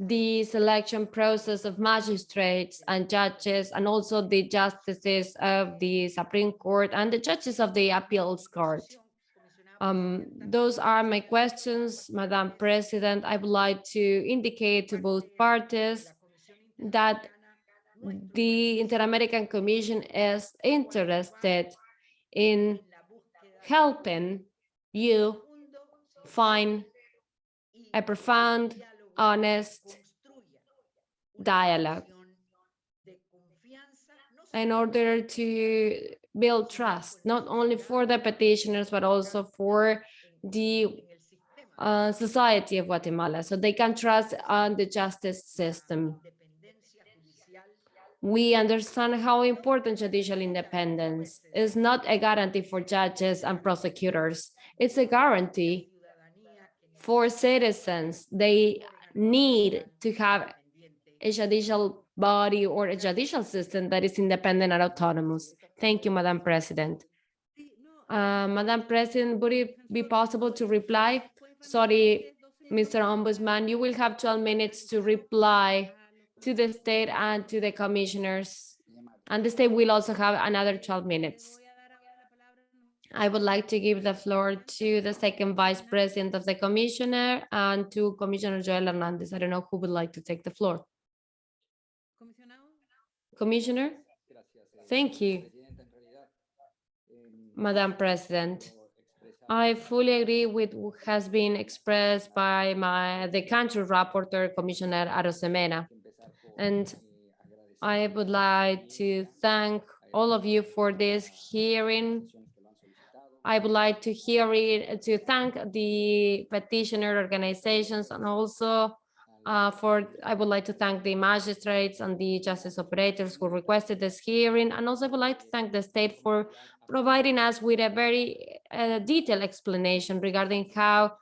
the selection process of magistrates and judges and also the justices of the Supreme Court and the judges of the appeals court. Um, those are my questions, Madam President. I would like to indicate to both parties that the Inter-American Commission is interested in helping you find a profound, honest dialogue in order to build trust, not only for the petitioners, but also for the uh, society of Guatemala, so they can trust on the justice system. We understand how important judicial independence is not a guarantee for judges and prosecutors. It's a guarantee for citizens. They need to have a judicial body or a judicial system that is independent and autonomous. Thank you, Madam President. Uh, Madam President, would it be possible to reply? Sorry, Mr. Ombudsman, you will have 12 minutes to reply to the state and to the commissioners. And the state will also have another 12 minutes. I would like to give the floor to the second vice president of the commissioner and to Commissioner Joel Hernandez. I don't know who would like to take the floor. Commissioner? Thank you, Madam President. I fully agree with what has been expressed by my the country rapporteur, Commissioner Arosemena. And I would like to thank all of you for this hearing. I would like to hear it, to thank the petitioner organizations and also uh, for, I would like to thank the magistrates and the justice operators who requested this hearing. And also I would like to thank the state for providing us with a very uh, detailed explanation regarding how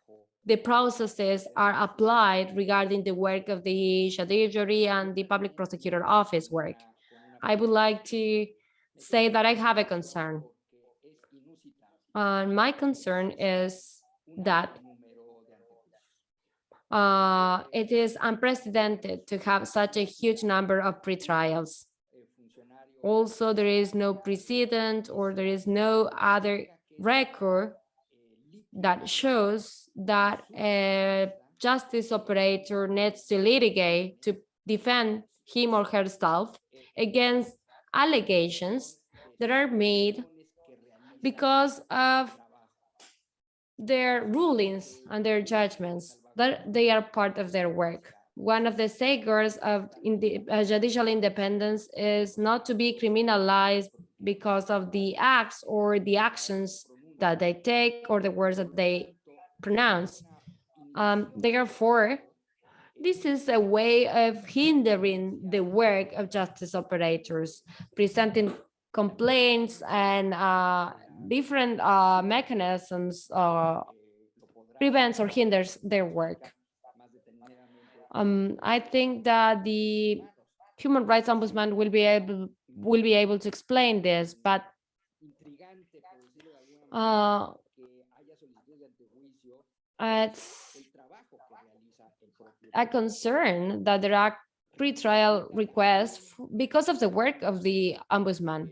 the processes are applied regarding the work of the judiciary and the public prosecutor office work. I would like to say that I have a concern. And my concern is that uh, it is unprecedented to have such a huge number of pretrials. Also, there is no precedent or there is no other record that shows that a justice operator needs to litigate to defend him or herself against allegations that are made because of their rulings and their judgments that they are part of their work. One of the safeguards of uh, judicial independence is not to be criminalized because of the acts or the actions that they take or the words that they pronounce. Um, therefore, this is a way of hindering the work of justice operators, presenting complaints and uh, different uh, mechanisms uh, prevents or hinders their work. Um, I think that the human rights ombudsman will be able will be able to explain this, but uh, it's a concern that there are pre-trial requests because of the work of the ombudsman.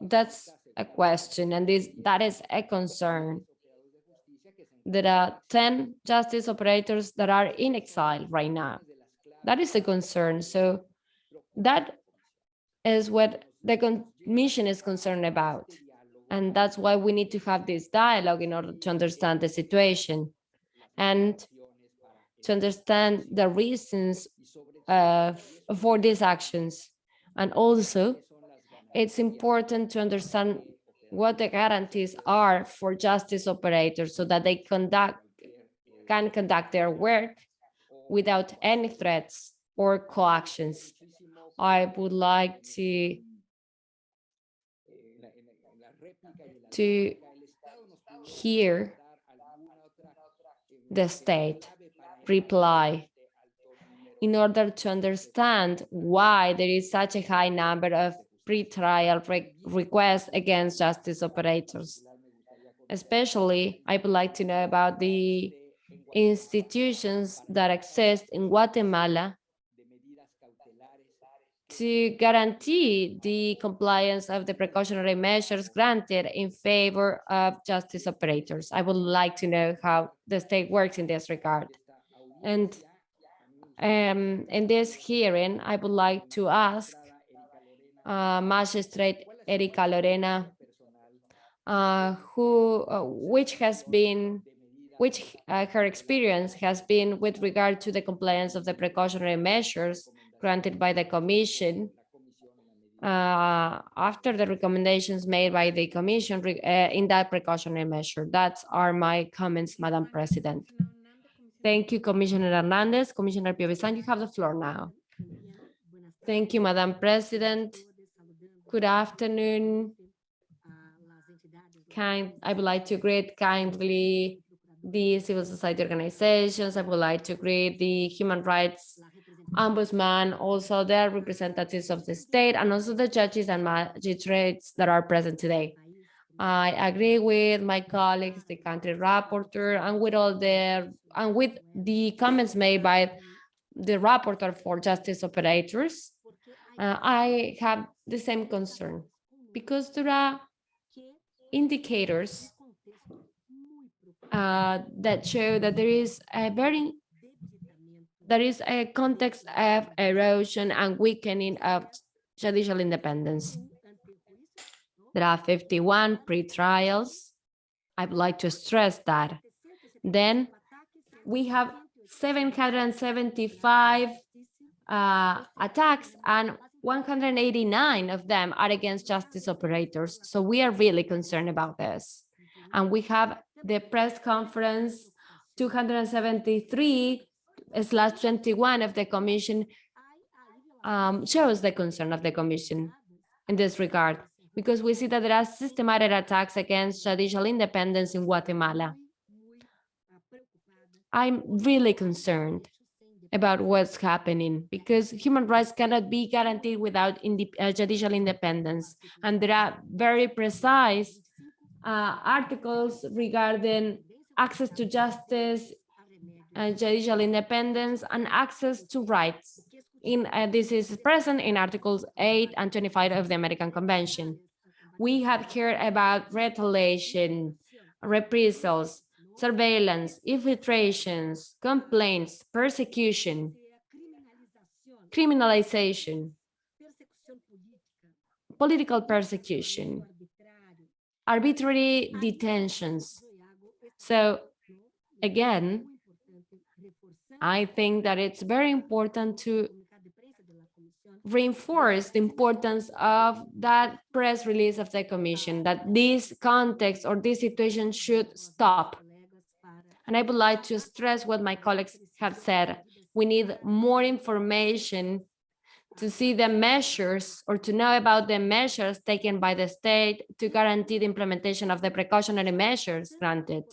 That's a question, and this that is a concern. There are 10 justice operators that are in exile right now. That is a concern. So that is what the commission is concerned about. And that's why we need to have this dialogue in order to understand the situation and to understand the reasons uh, for these actions. And also, it's important to understand what the guarantees are for justice operators so that they conduct can conduct their work without any threats or coactions. I would like to to hear the state reply in order to understand why there is such a high number of pre-trial re requests against justice operators. Especially, I would like to know about the institutions that exist in Guatemala to guarantee the compliance of the precautionary measures granted in favor of justice operators. I would like to know how the state works in this regard. And um, in this hearing, I would like to ask uh, Magistrate Erika Lorena, uh, who, uh, which has been, which uh, her experience has been with regard to the compliance of the precautionary measures granted by the commission uh, after the recommendations made by the commission uh, in that precautionary measure. That's are my comments, Madam President. Thank you, Commissioner Hernandez. Commissioner Piovesan, you have the floor now. Thank you, Madam President. Good afternoon. Kind, I would like to greet kindly the civil society organizations. I would like to greet the human rights ombudsman, also their representatives of the state, and also the judges and magistrates that are present today. I agree with my colleagues, the country rapporteur, and with all the and with the comments made by the rapporteur for justice operators. Uh, I have the same concern because there are indicators uh, that show that there is a very there is a context of erosion and weakening of judicial independence. There are 51 pre-trials. I would like to stress that. Then we have 775 uh, attacks and 189 of them are against justice operators. So we are really concerned about this. And we have the press conference 273 slash 21 of the commission um, shows the concern of the commission in this regard, because we see that there are systematic attacks against judicial independence in Guatemala. I'm really concerned about what's happening because human rights cannot be guaranteed without uh, judicial independence. And there are very precise uh, articles regarding access to justice, uh, judicial independence, and access to rights. In uh, This is present in Articles 8 and 25 of the American Convention. We have heard about retaliation, reprisals, surveillance, infiltrations, complaints, persecution, criminalization, political persecution, arbitrary detentions. So again, I think that it's very important to reinforce the importance of that press release of the commission, that this context or this situation should stop. And I would like to stress what my colleagues have said. We need more information to see the measures or to know about the measures taken by the state to guarantee the implementation of the precautionary measures granted.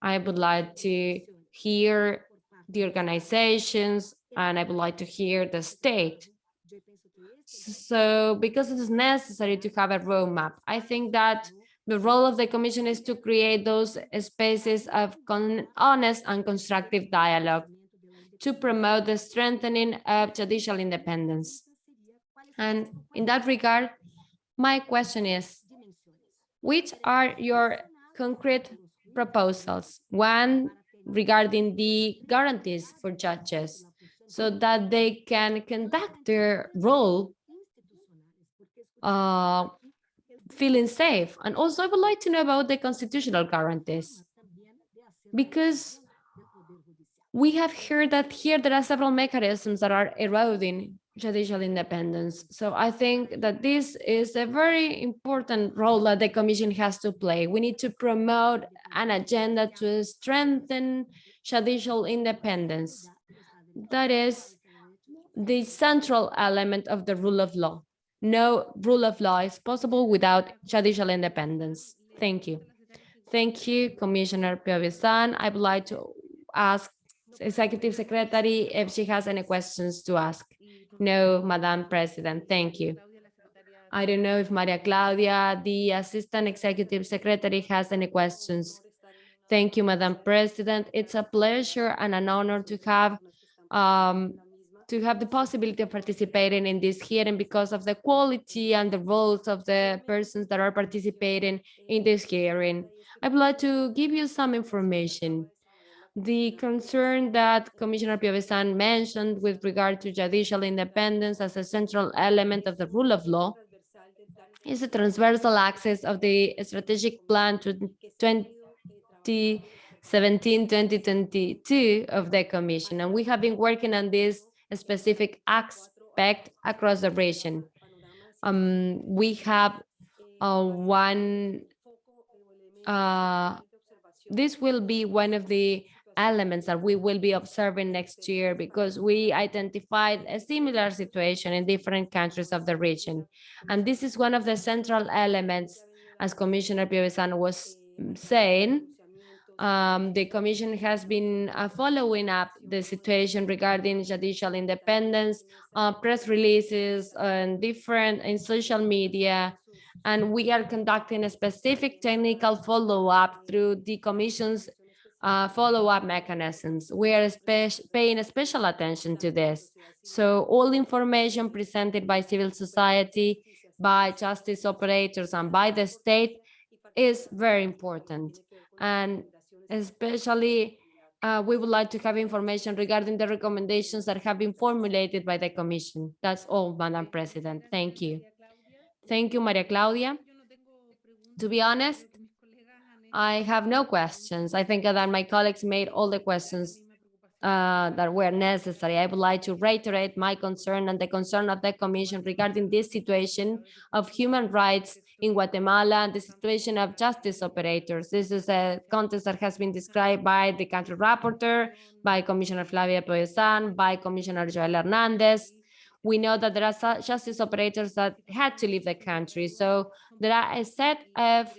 I would like to hear the organizations and I would like to hear the state. So because it is necessary to have a roadmap, I think that the role of the commission is to create those spaces of honest and constructive dialogue to promote the strengthening of judicial independence. And in that regard, my question is, which are your concrete proposals? One, regarding the guarantees for judges so that they can conduct their role uh, feeling safe. And also I would like to know about the constitutional guarantees because we have heard that here there are several mechanisms that are eroding judicial independence. So I think that this is a very important role that the commission has to play. We need to promote an agenda to strengthen judicial independence. That is the central element of the rule of law. No rule of law is possible without judicial independence. Thank you. Thank you, Commissioner Piovesan. I would like to ask Executive Secretary if she has any questions to ask. No, Madam President, thank you. I don't know if Maria Claudia, the Assistant Executive Secretary, has any questions. Thank you, Madam President. It's a pleasure and an honor to have um, to have the possibility of participating in this hearing because of the quality and the roles of the persons that are participating in this hearing. I would like to give you some information. The concern that Commissioner Piovesan mentioned with regard to judicial independence as a central element of the rule of law is a transversal axis of the strategic plan to 2017-2022 of the Commission. And we have been working on this specific aspect across the region. Um, we have uh, one, uh, this will be one of the elements that we will be observing next year because we identified a similar situation in different countries of the region. And this is one of the central elements, as Commissioner Piovesan was saying, um, the commission has been uh, following up the situation regarding judicial independence, uh, press releases and different in social media. And we are conducting a specific technical follow-up through the commission's uh, follow-up mechanisms. We are paying special attention to this. So all information presented by civil society, by justice operators and by the state is very important. And especially uh, we would like to have information regarding the recommendations that have been formulated by the commission. That's all, Madam President. Thank you. Thank you, Maria Claudia. To be honest, I have no questions. I think that my colleagues made all the questions uh, that were necessary. I would like to reiterate my concern and the concern of the Commission regarding this situation of human rights in Guatemala and the situation of justice operators. This is a context that has been described by the country rapporteur, by Commissioner Flavia Piovesan, by Commissioner Joel Hernandez. We know that there are justice operators that had to leave the country. So there are a set of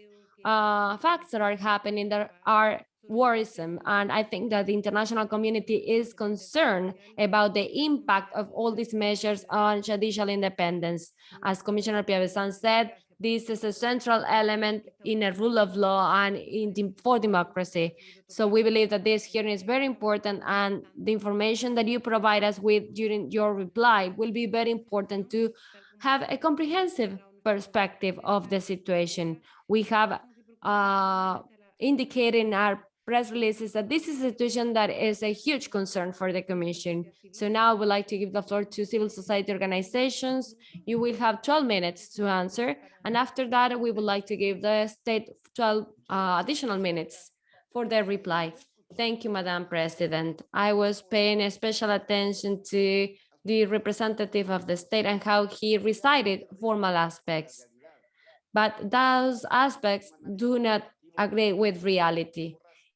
uh, facts that are happening that are worrisome. And I think that the international community is concerned about the impact of all these measures on judicial independence. As Commissioner Piovesan said, this is a central element in a rule of law and in for democracy. So we believe that this hearing is very important and the information that you provide us with during your reply will be very important to have a comprehensive perspective of the situation. We have uh, indicated in our press releases that this is a situation that is a huge concern for the Commission. So now I would like to give the floor to civil society organizations. You will have 12 minutes to answer. And after that, we would like to give the state 12 uh, additional minutes for their reply. Thank you, Madam President. I was paying special attention to the representative of the state and how he recited formal aspects. But those aspects do not agree with reality.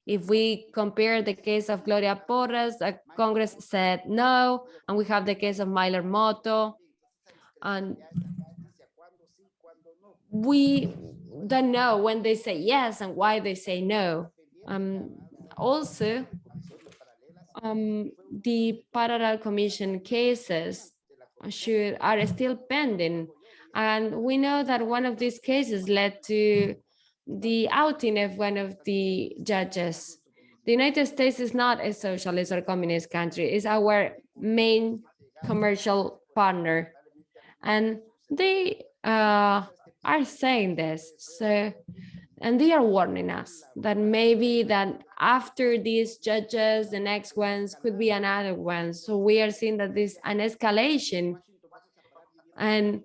If we compare the case of Gloria Porras, the Congress said no, and we have the case of Mynor Moto, and we don't know when they say yes and why they say no. Um, also, um, the parallel commission cases should are still pending. And we know that one of these cases led to the outing of one of the judges. The United States is not a socialist or communist country, it's our main commercial partner. And they uh, are saying this. So, and they are warning us that maybe that after these judges, the next ones could be another one. So we are seeing that this an escalation. And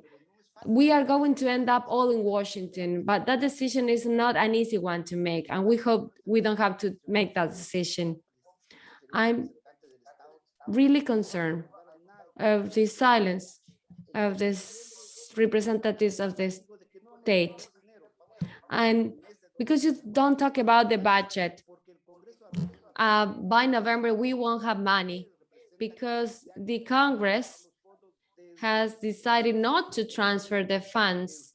we are going to end up all in Washington, but that decision is not an easy one to make. And we hope we don't have to make that decision. I'm really concerned of the silence of this representatives of the state. And because you don't talk about the budget, uh, by November, we won't have money because the Congress has decided not to transfer the funds.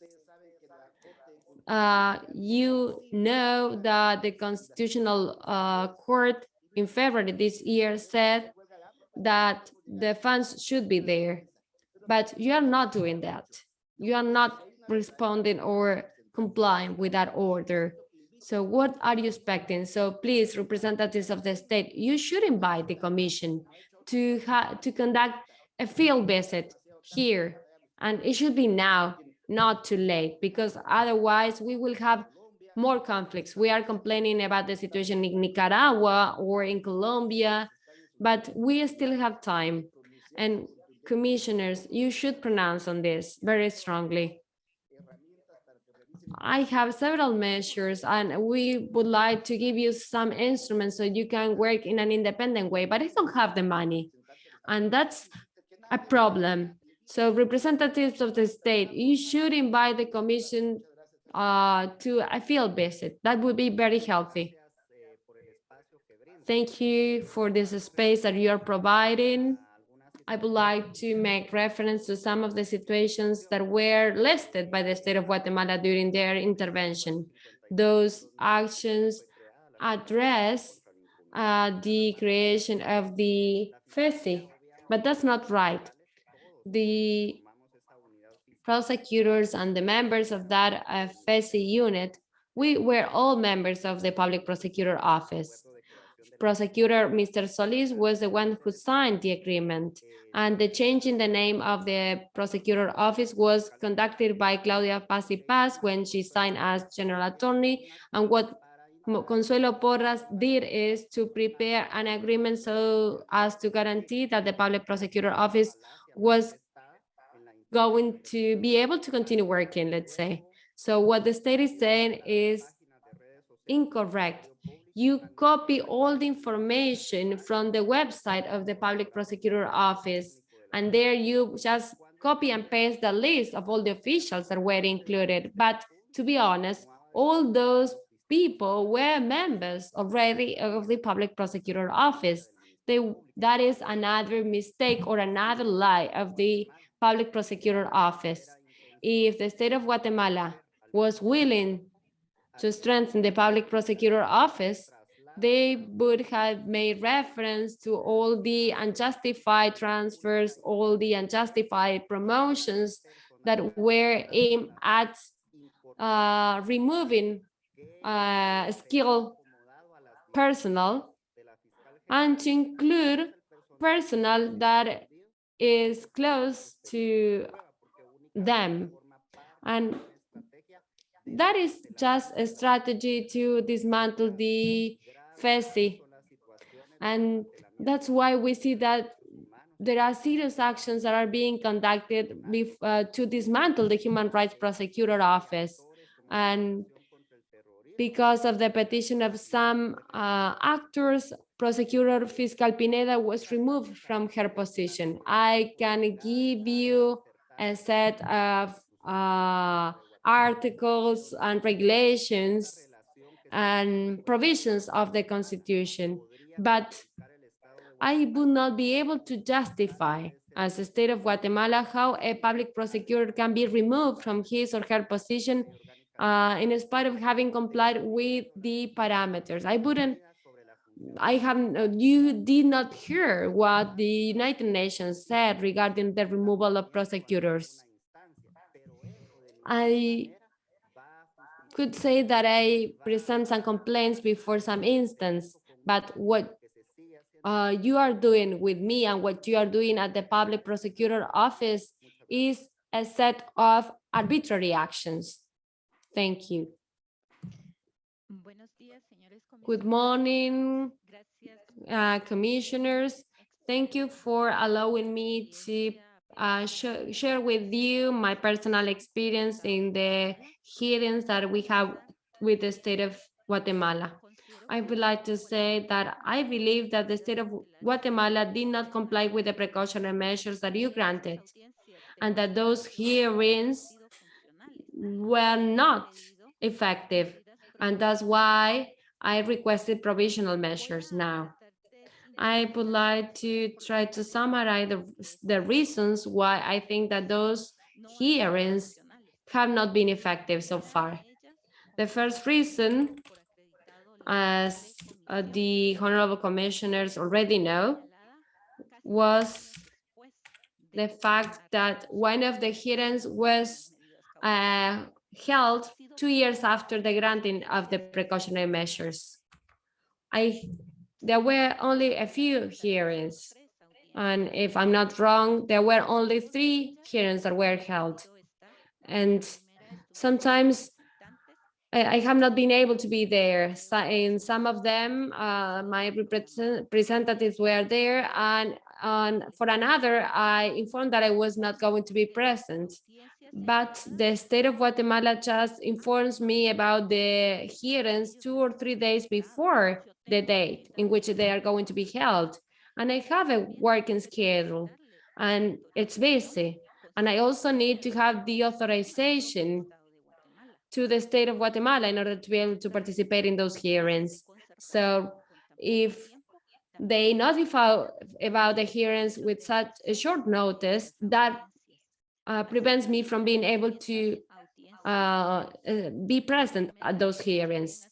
Uh, you know that the Constitutional uh, Court in February this year said that the funds should be there, but you are not doing that. You are not responding or complying with that order. So what are you expecting? So please, representatives of the state, you should invite the commission to to conduct a field visit here. And it should be now, not too late, because otherwise we will have more conflicts. We are complaining about the situation in Nicaragua or in Colombia, but we still have time. And commissioners, you should pronounce on this very strongly. I have several measures and we would like to give you some instruments so you can work in an independent way, but I don't have the money. And that's a problem. So representatives of the state, you should invite the commission uh, to a field visit. That would be very healthy. Thank you for this space that you are providing. I would like to make reference to some of the situations that were listed by the state of Guatemala during their intervention. Those actions address uh, the creation of the FECI, but that's not right the prosecutors and the members of that FECI unit, we were all members of the public prosecutor office. Prosecutor Mr. Solis was the one who signed the agreement and the change in the name of the prosecutor office was conducted by Claudia Paz y Paz when she signed as general attorney and what Consuelo Porras did is to prepare an agreement so as to guarantee that the public prosecutor office was going to be able to continue working, let's say. So what the state is saying is incorrect. You copy all the information from the website of the public prosecutor office, and there you just copy and paste the list of all the officials that were included. But to be honest, all those people were members already of the public prosecutor office they, that is another mistake or another lie of the public prosecutor office. If the state of Guatemala was willing to strengthen the public prosecutor office, they would have made reference to all the unjustified transfers, all the unjustified promotions that were aimed at uh, removing uh, skilled personnel and to include personnel that is close to them. And that is just a strategy to dismantle the FECI. And that's why we see that there are serious actions that are being conducted uh, to dismantle the Human Rights Prosecutor Office. And because of the petition of some uh, actors prosecutor Fiscal Pineda was removed from her position. I can give you a set of uh, articles and regulations and provisions of the Constitution, but I would not be able to justify as the state of Guatemala how a public prosecutor can be removed from his or her position uh, in spite of having complied with the parameters. I wouldn't I have uh, you did not hear what the United Nations said regarding the removal of prosecutors. I could say that I present some complaints before some instance, but what uh, you are doing with me and what you are doing at the public prosecutor office is a set of arbitrary actions. Thank you. Good morning, uh, commissioners. Thank you for allowing me to uh, sh share with you my personal experience in the hearings that we have with the state of Guatemala. I would like to say that I believe that the state of Guatemala did not comply with the precautionary measures that you granted and that those hearings were not effective. And that's why I requested provisional measures now. I would like to try to summarize the, the reasons why I think that those hearings have not been effective so far. The first reason, as uh, the honorable commissioners already know, was the fact that one of the hearings was uh, held two years after the granting of the precautionary measures. I, there were only a few hearings, and if I'm not wrong, there were only three hearings that were held. And sometimes I, have not been able to be there. So in some of them, uh, my representatives were there, and for another, I informed that I was not going to be present. But the state of Guatemala just informs me about the hearings two or three days before the date in which they are going to be held. And I have a working schedule and it's busy. And I also need to have the authorization to the state of Guatemala in order to be able to participate in those hearings. So if they notify about the hearings with such a short notice, that uh, prevents me from being able to uh, uh, be present at those hearings.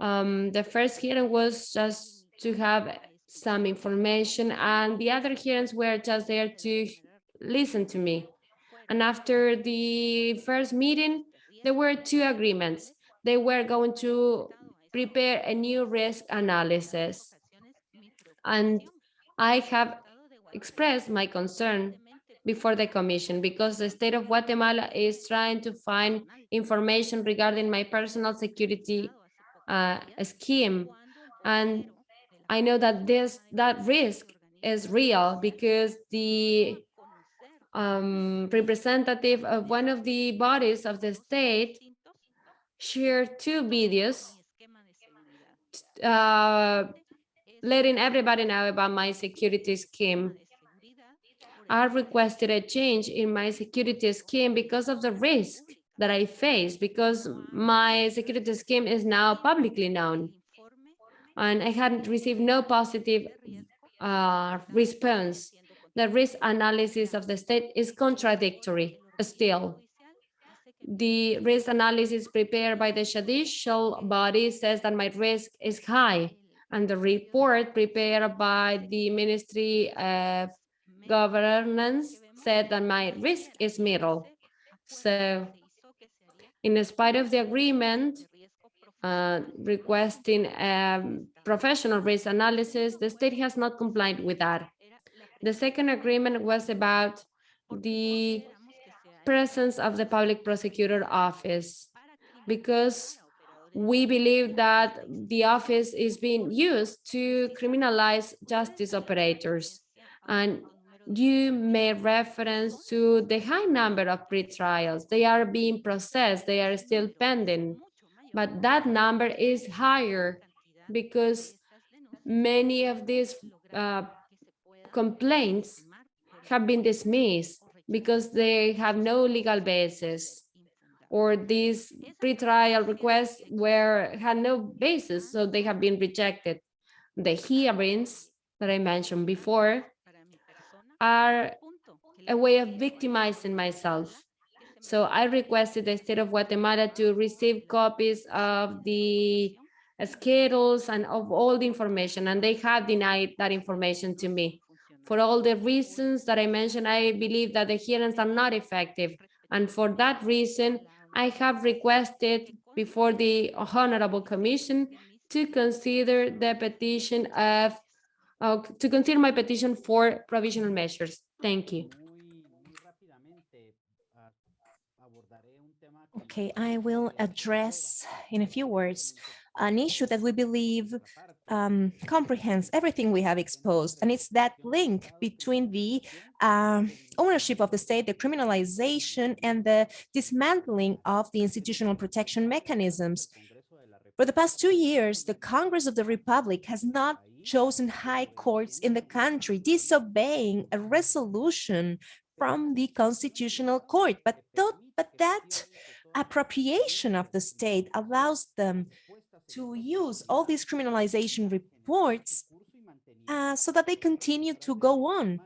Um, the first hearing was just to have some information and the other hearings were just there to listen to me. And after the first meeting, there were two agreements. They were going to prepare a new risk analysis. And I have expressed my concern before the commission because the state of Guatemala is trying to find information regarding my personal security uh, scheme. And I know that this that risk is real because the um, representative of one of the bodies of the state shared two videos uh, letting everybody know about my security scheme. I requested a change in my security scheme because of the risk that I face, because my security scheme is now publicly known. And I had received no positive uh, response the risk analysis of the state is contradictory still. The risk analysis prepared by the judicial body says that my risk is high, and the report prepared by the Ministry Governance said that my risk is middle. So in spite of the agreement uh, requesting um, professional risk analysis, the state has not complied with that. The second agreement was about the presence of the public prosecutor office because we believe that the office is being used to criminalize justice operators. And you made reference to the high number of pre-trials. They are being processed, they are still pending, but that number is higher because many of these uh, complaints have been dismissed because they have no legal basis or these pretrial requests were had no basis, so they have been rejected. The hearings that I mentioned before are a way of victimizing myself. So I requested the state of Guatemala to receive copies of the schedules and of all the information, and they have denied that information to me. For all the reasons that I mentioned, I believe that the hearings are not effective. And for that reason, I have requested before the Honorable Commission to consider the petition of, uh, to consider my petition for provisional measures. Thank you. Okay, I will address in a few words an issue that we believe um, comprehends everything we have exposed, and it's that link between the um, ownership of the state, the criminalization, and the dismantling of the institutional protection mechanisms. For the past two years, the Congress of the Republic has not chosen high courts in the country, disobeying a resolution from the Constitutional Court. But, tho- but that appropriation of the state allows them to use all these criminalization reports uh, so that they continue to go on.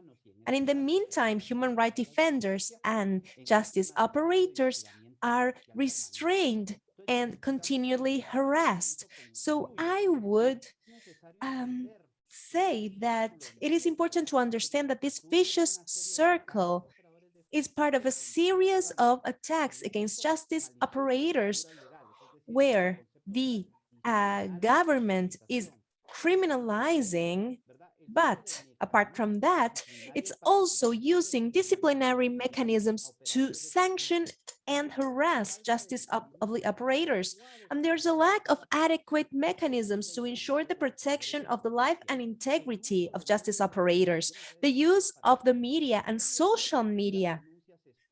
And in the meantime, human rights defenders and justice operators are restrained and continually harassed. So I would um, say that it is important to understand that this vicious circle is part of a series of attacks against justice operators where the uh, government is criminalizing but apart from that, it's also using disciplinary mechanisms to sanction and harass justice op op- operators. And there's a lack of adequate mechanisms to ensure the protection of the life and integrity of justice operators. The use of the media and social media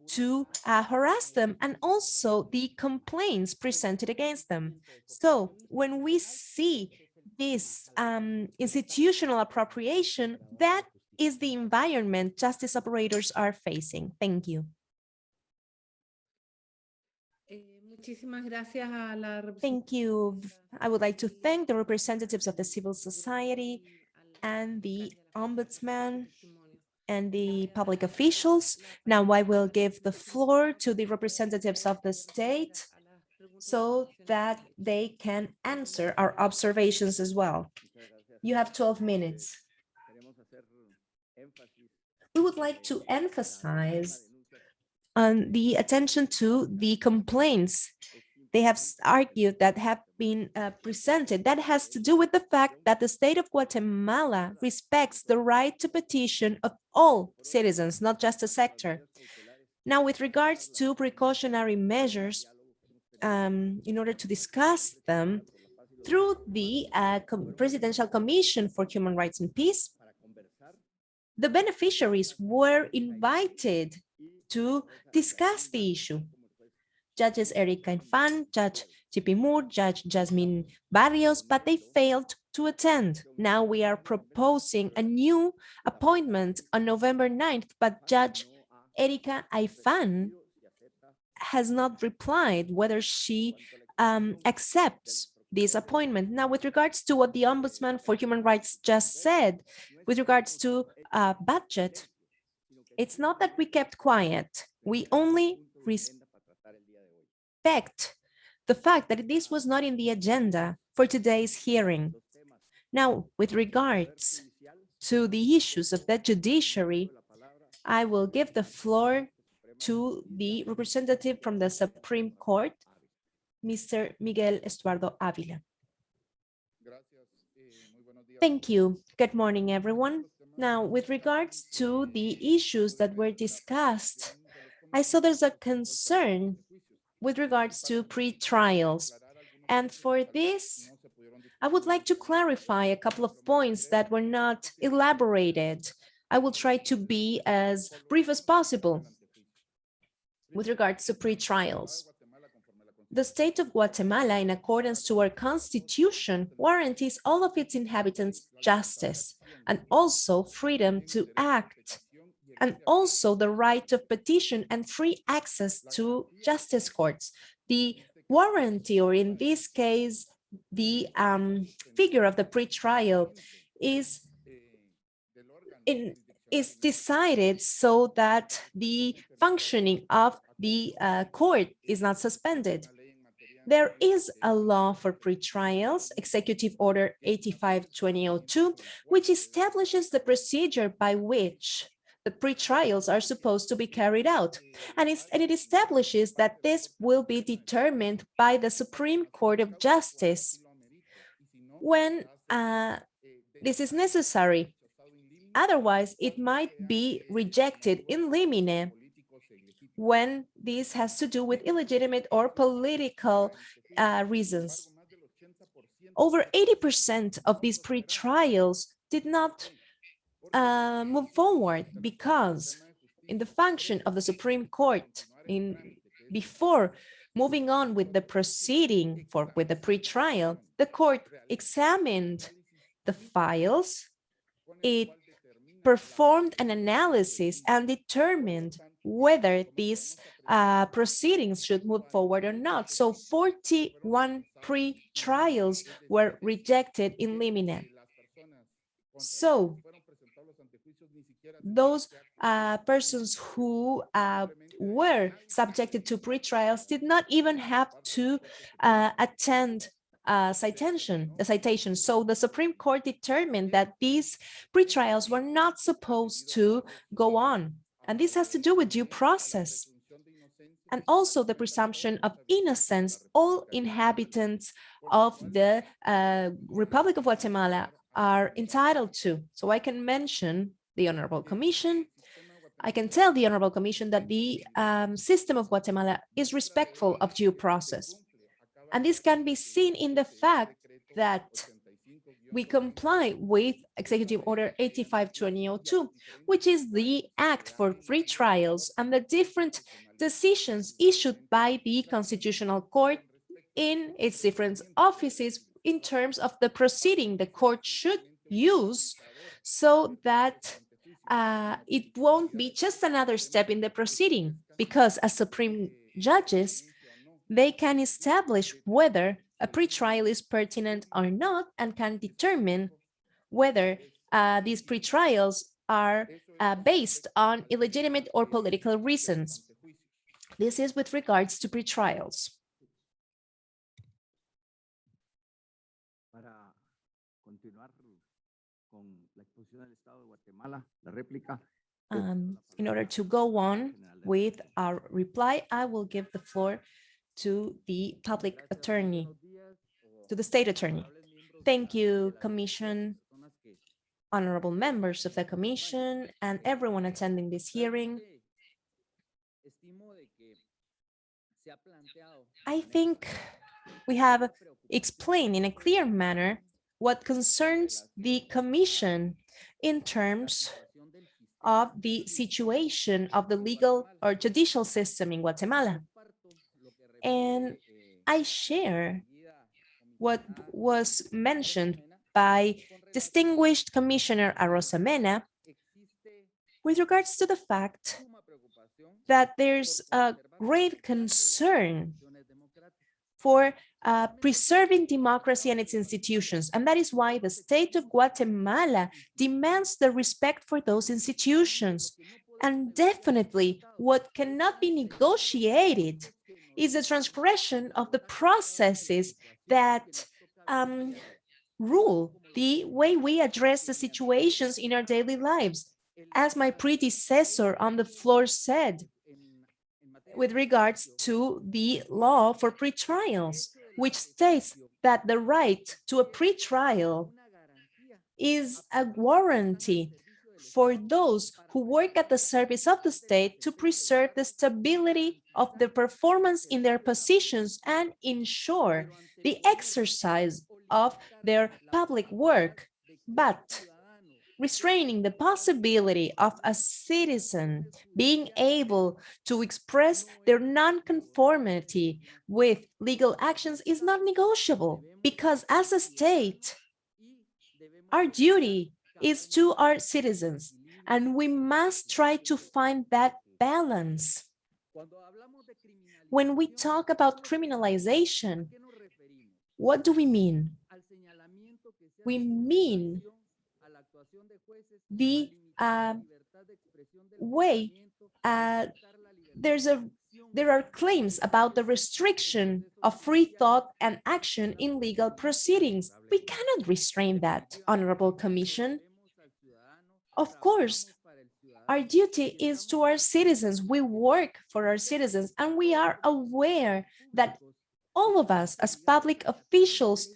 to uh, harass them and also the complaints presented against them. So when we see this um, institutional appropriation, that is the environment justice operators are facing. Thank you. Muchísimas gracias a la Thank you. I would like to thank the representatives of the civil society and the ombudsman and the public officials. Now I will give the floor to the representatives of the state so that they can answer our observations as well. You have 12 minutes. We would like to emphasize on the attention to the complaints they have argued that have been uh, presented. That has to do with the fact that the state of Guatemala respects the right to petition of all citizens, not just a sector. Now, with regards to precautionary measures, um, in order to discuss them through the uh, Com- Presidential Commission for Human Rights and Peace, the beneficiaries were invited to discuss the issue. Judges Erika Aifan, Judge Xitumul, Judge Yassmín Barrios, but they failed to attend. Now we are proposing a new appointment on November 9th, but Judge Erika Aifan has not replied whether she um, accepts this appointment. Now, with regards to what the Ombudsman for Human Rights just said, with regards to uh, budget, it's not that we kept quiet. We only respect the fact that this was not in the agenda for today's hearing. Now, with regards to the issues of the judiciary, I will give the floor to the representative from the Supreme Court, Mr. Miguel Estuardo Avila. Thank you. Good morning, everyone. Now, with regards to the issues that were discussed, I saw there's a concern with regards to pre-trials. And for this, I would like to clarify a couple of points that were not elaborated. I will try to be as brief as possible with regards to pre-trials. The state of Guatemala, in accordance to our constitution, guarantees all of its inhabitants justice and also freedom to act, and also the right of petition and free access to justice courts. The warranty, or in this case, the um, figure of the pre-trial is in is decided so that the functioning of the uh, court is not suspended. There is a law for pre-trials, Executive Order 85-2002, which establishes the procedure by which the pre-trials are supposed to be carried out. And, and it establishes that this will be determined by the Supreme Court of Justice when uh, this is necessary. Otherwise, it might be rejected in limine when this has to do with illegitimate or political uh, reasons. Over 80% of these pre-trials did not uh, move forward because in the function of the Supreme Court in before moving on with the proceeding for with the pre-trial, the court examined the files, it performed an analysis and determined whether these uh, proceedings should move forward or not. So 41 pre-trials were rejected in limine. So those uh, persons who uh, were subjected to pre-trials did not even have to uh, attend uh, citation, the citation. So the Supreme Court determined that these pre-trials were not supposed to go on. And this has to do with due process. And also the presumption of innocence, all inhabitants of the uh, Republic of Guatemala are entitled to. So I can mention the Honorable Commission. I can tell the Honorable Commission that the um, system of Guatemala is respectful of due process. And this can be seen in the fact that we comply with Executive Order 85-2002, which is the act for pre-trials and the different decisions issued by the Constitutional Court in its different offices in terms of the proceeding the court should use so that uh, it won't be just another step in the proceeding because as Supreme judges, they can establish whether a pretrial is pertinent or not and can determine whether uh, these pretrials are uh, based on illegitimate or political reasons. This is with regards to pretrials. Para continuar con la exposición del Estado de Guatemala, la réplica. Um, in order to go on with our reply, I will give the floor to the public attorney, to the state attorney. Thank you, Commission, honorable members of the Commission, and everyone attending this hearing. I think we have explained in a clear manner what concerns the Commission in terms of the situation of the legal or judicial system in Guatemala. And I share what was mentioned by distinguished Commissioner Arosemena with regards to the fact that there's a grave concern for uh, preserving democracy and its institutions. And that is why the state of Guatemala demands the respect for those institutions. And definitely what cannot be negotiated is a transgression of the processes that um, rule the way we address the situations in our daily lives. As my predecessor on the floor said, with regards to the law for pretrials, which states that the right to a pretrial is a warranty for those who work at the service of the state to preserve the stability of the performance in their positions and ensure the exercise of their public work. But restraining the possibility of a citizen being able to express their nonconformity with legal actions is not negotiable because as a state, our duty is to our citizens and we must try to find that balance. When we talk about criminalization, what do we mean? We mean the uh, way uh, there's a there are claims about the restriction of free thought and action in legal proceedings. We cannot restrain that, Honorable Commission. Of course, our duty is to our citizens. We work for our citizens and we are aware that all of us as public officials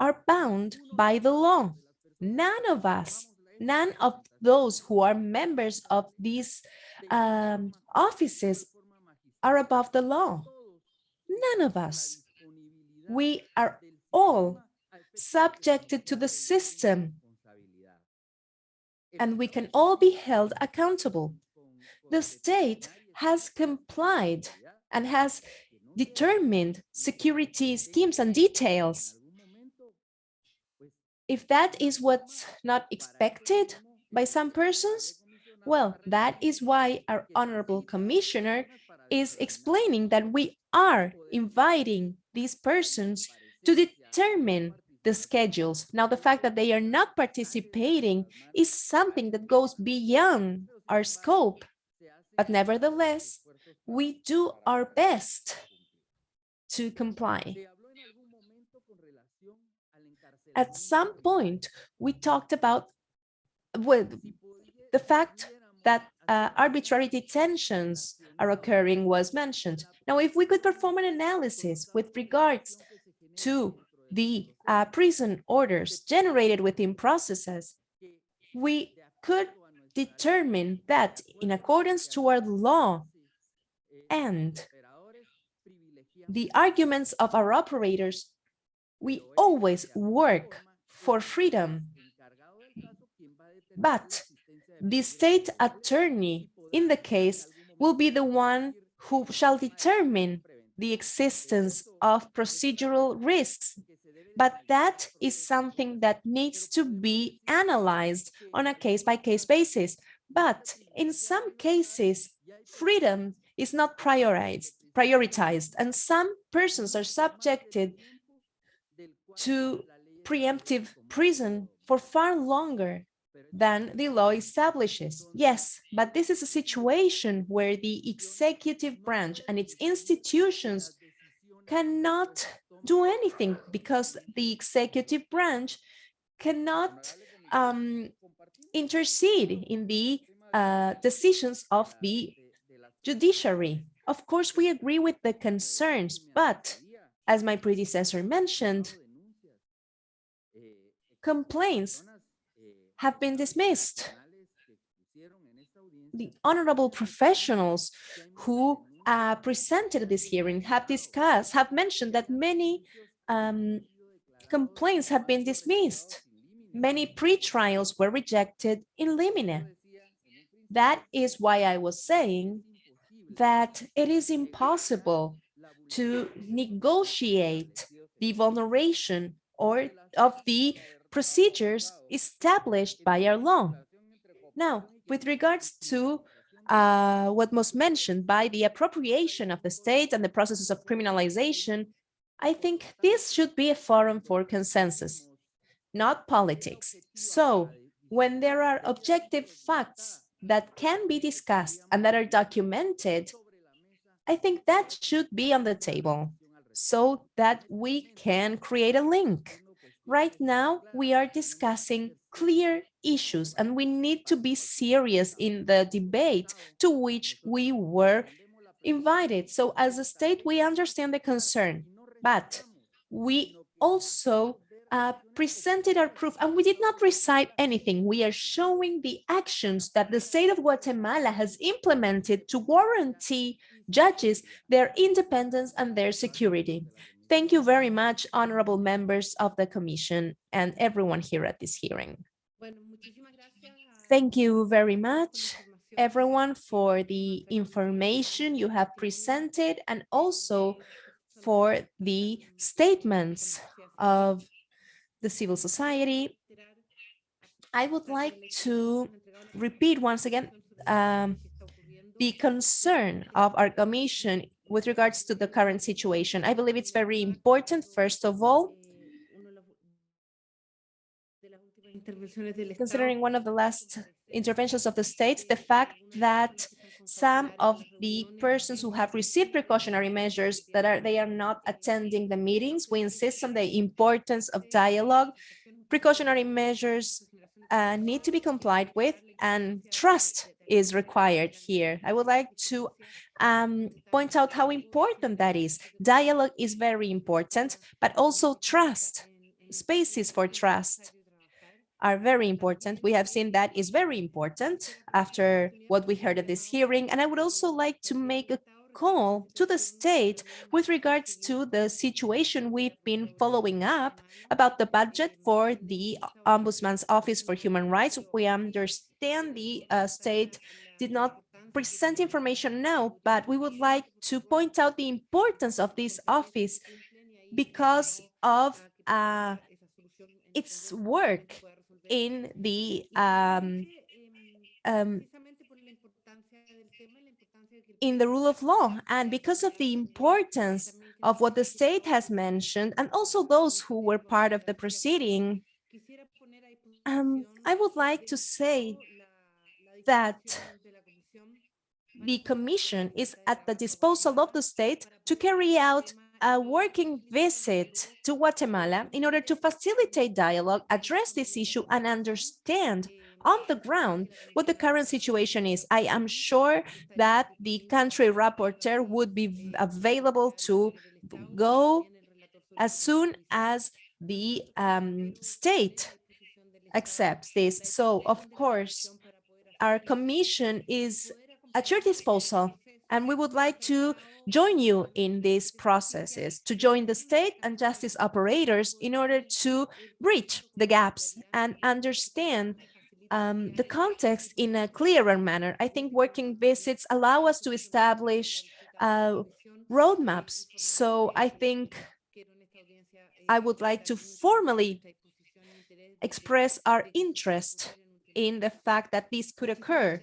are bound by the law. None of us none of those who are members of these um, offices are above the law. None of us. We are all subjected to the system and we can all be held accountable. The state has complied and has determined security schemes and details. If that is what's not expected by some persons, well, that is why our honorable commissioner is explaining that we are inviting these persons to determine the schedules. Now, the fact that they are not participating is something that goes beyond our scope. But nevertheless, we do our best to comply. At some point, we talked about well, the fact that uh, arbitrary detentions are occurring was mentioned. Now, if we could perform an analysis with regards to the uh, prison orders generated within processes, we could determine that in accordance to our law and the arguments of our operators, we always work for freedom. But the state attorney in the case will be the one who shall determine the existence of procedural risks. But that is something that needs to be analyzed on a case-by-case -case basis. But in some cases, freedom is not prioritized, prioritized, and some persons are subjected to preemptive prison for far longer than the law establishes. Yes, but this is a situation where the executive branch and its institutions cannot do anything because the executive branch cannot um, intercede in the uh, decisions of the judiciary. Of course, we agree with the concerns, but as my predecessor mentioned, complaints have been dismissed. The honorable professionals who uh, presented this hearing have discussed, have mentioned that many um, complaints have been dismissed. Many pre-trials were rejected in limine. That is why I was saying that it is impossible to negotiate the vulneration or of the procedures established by our law. Now, with regards to uh, what was mentioned by the appropriation of the state and the processes of criminalization, I think this should be a forum for consensus, not politics. So when there are objective facts that can be discussed and that are documented, I think that should be on the table so that we can create a link Right now, we are discussing clear issues and we need to be serious in the debate to which we were invited. So as a state, we understand the concern, but we also uh, presented our proof and we did not recite anything. We are showing the actions that the state of Guatemala has implemented to guarantee judges their independence and their security. Thank you very much, honorable members of the commission and everyone here at this hearing. Thank you very much, everyone, for the information you have presented and also for the statements of the civil society. I would like to repeat once again um, the concern of our commission with regards to the current situation. I believe it's very important, first of all, considering one of the last interventions of the states, the fact that some of the persons who have received precautionary measures that are they are not attending the meetings. We insist on the importance of dialogue. Precautionary measures uh, need to be complied with and trust is required here. I would like to um, point out how important that is. Dialogue is very important, but also trust, spaces for trust are very important. We have seen that is very important after what we heard at this hearing. And I would also like to make a call to the state with regards to the situation we've been following up about the budget for the Ombudsman's Office for Human Rights. We understand the uh, state did not present information now, but we would like to point out the importance of this office because of uh, its work in the um, um, in the rule of law. And because of the importance of what the state has mentioned and also those who were part of the proceeding, um, I would like to say that the commission is at the disposal of the state to carry out a working visit to Guatemala in order to facilitate dialogue, address this issue and understand on the ground what the current situation is. I am sure that the country rapporteur would be available to go as soon as the um, state accepts this. So, of course, our commission is at your disposal and we would like to join you in these processes, to join the state and justice operators in order to bridge the gaps and understand um, the context in a clearer manner. I think working visits allow us to establish uh, roadmaps. So I think I would like to formally express our interest in the fact that this could occur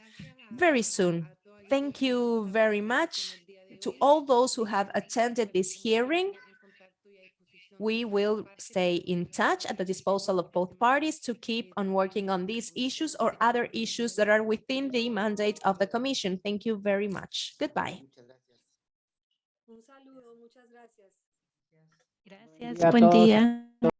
very soon. Thank you very much to all those who have attended this hearing. We will stay in touch at the disposal of both parties to keep on working on these issues or other issues that are within the mandate of the Commission. Thank you very much. Goodbye. Gracias, buen día.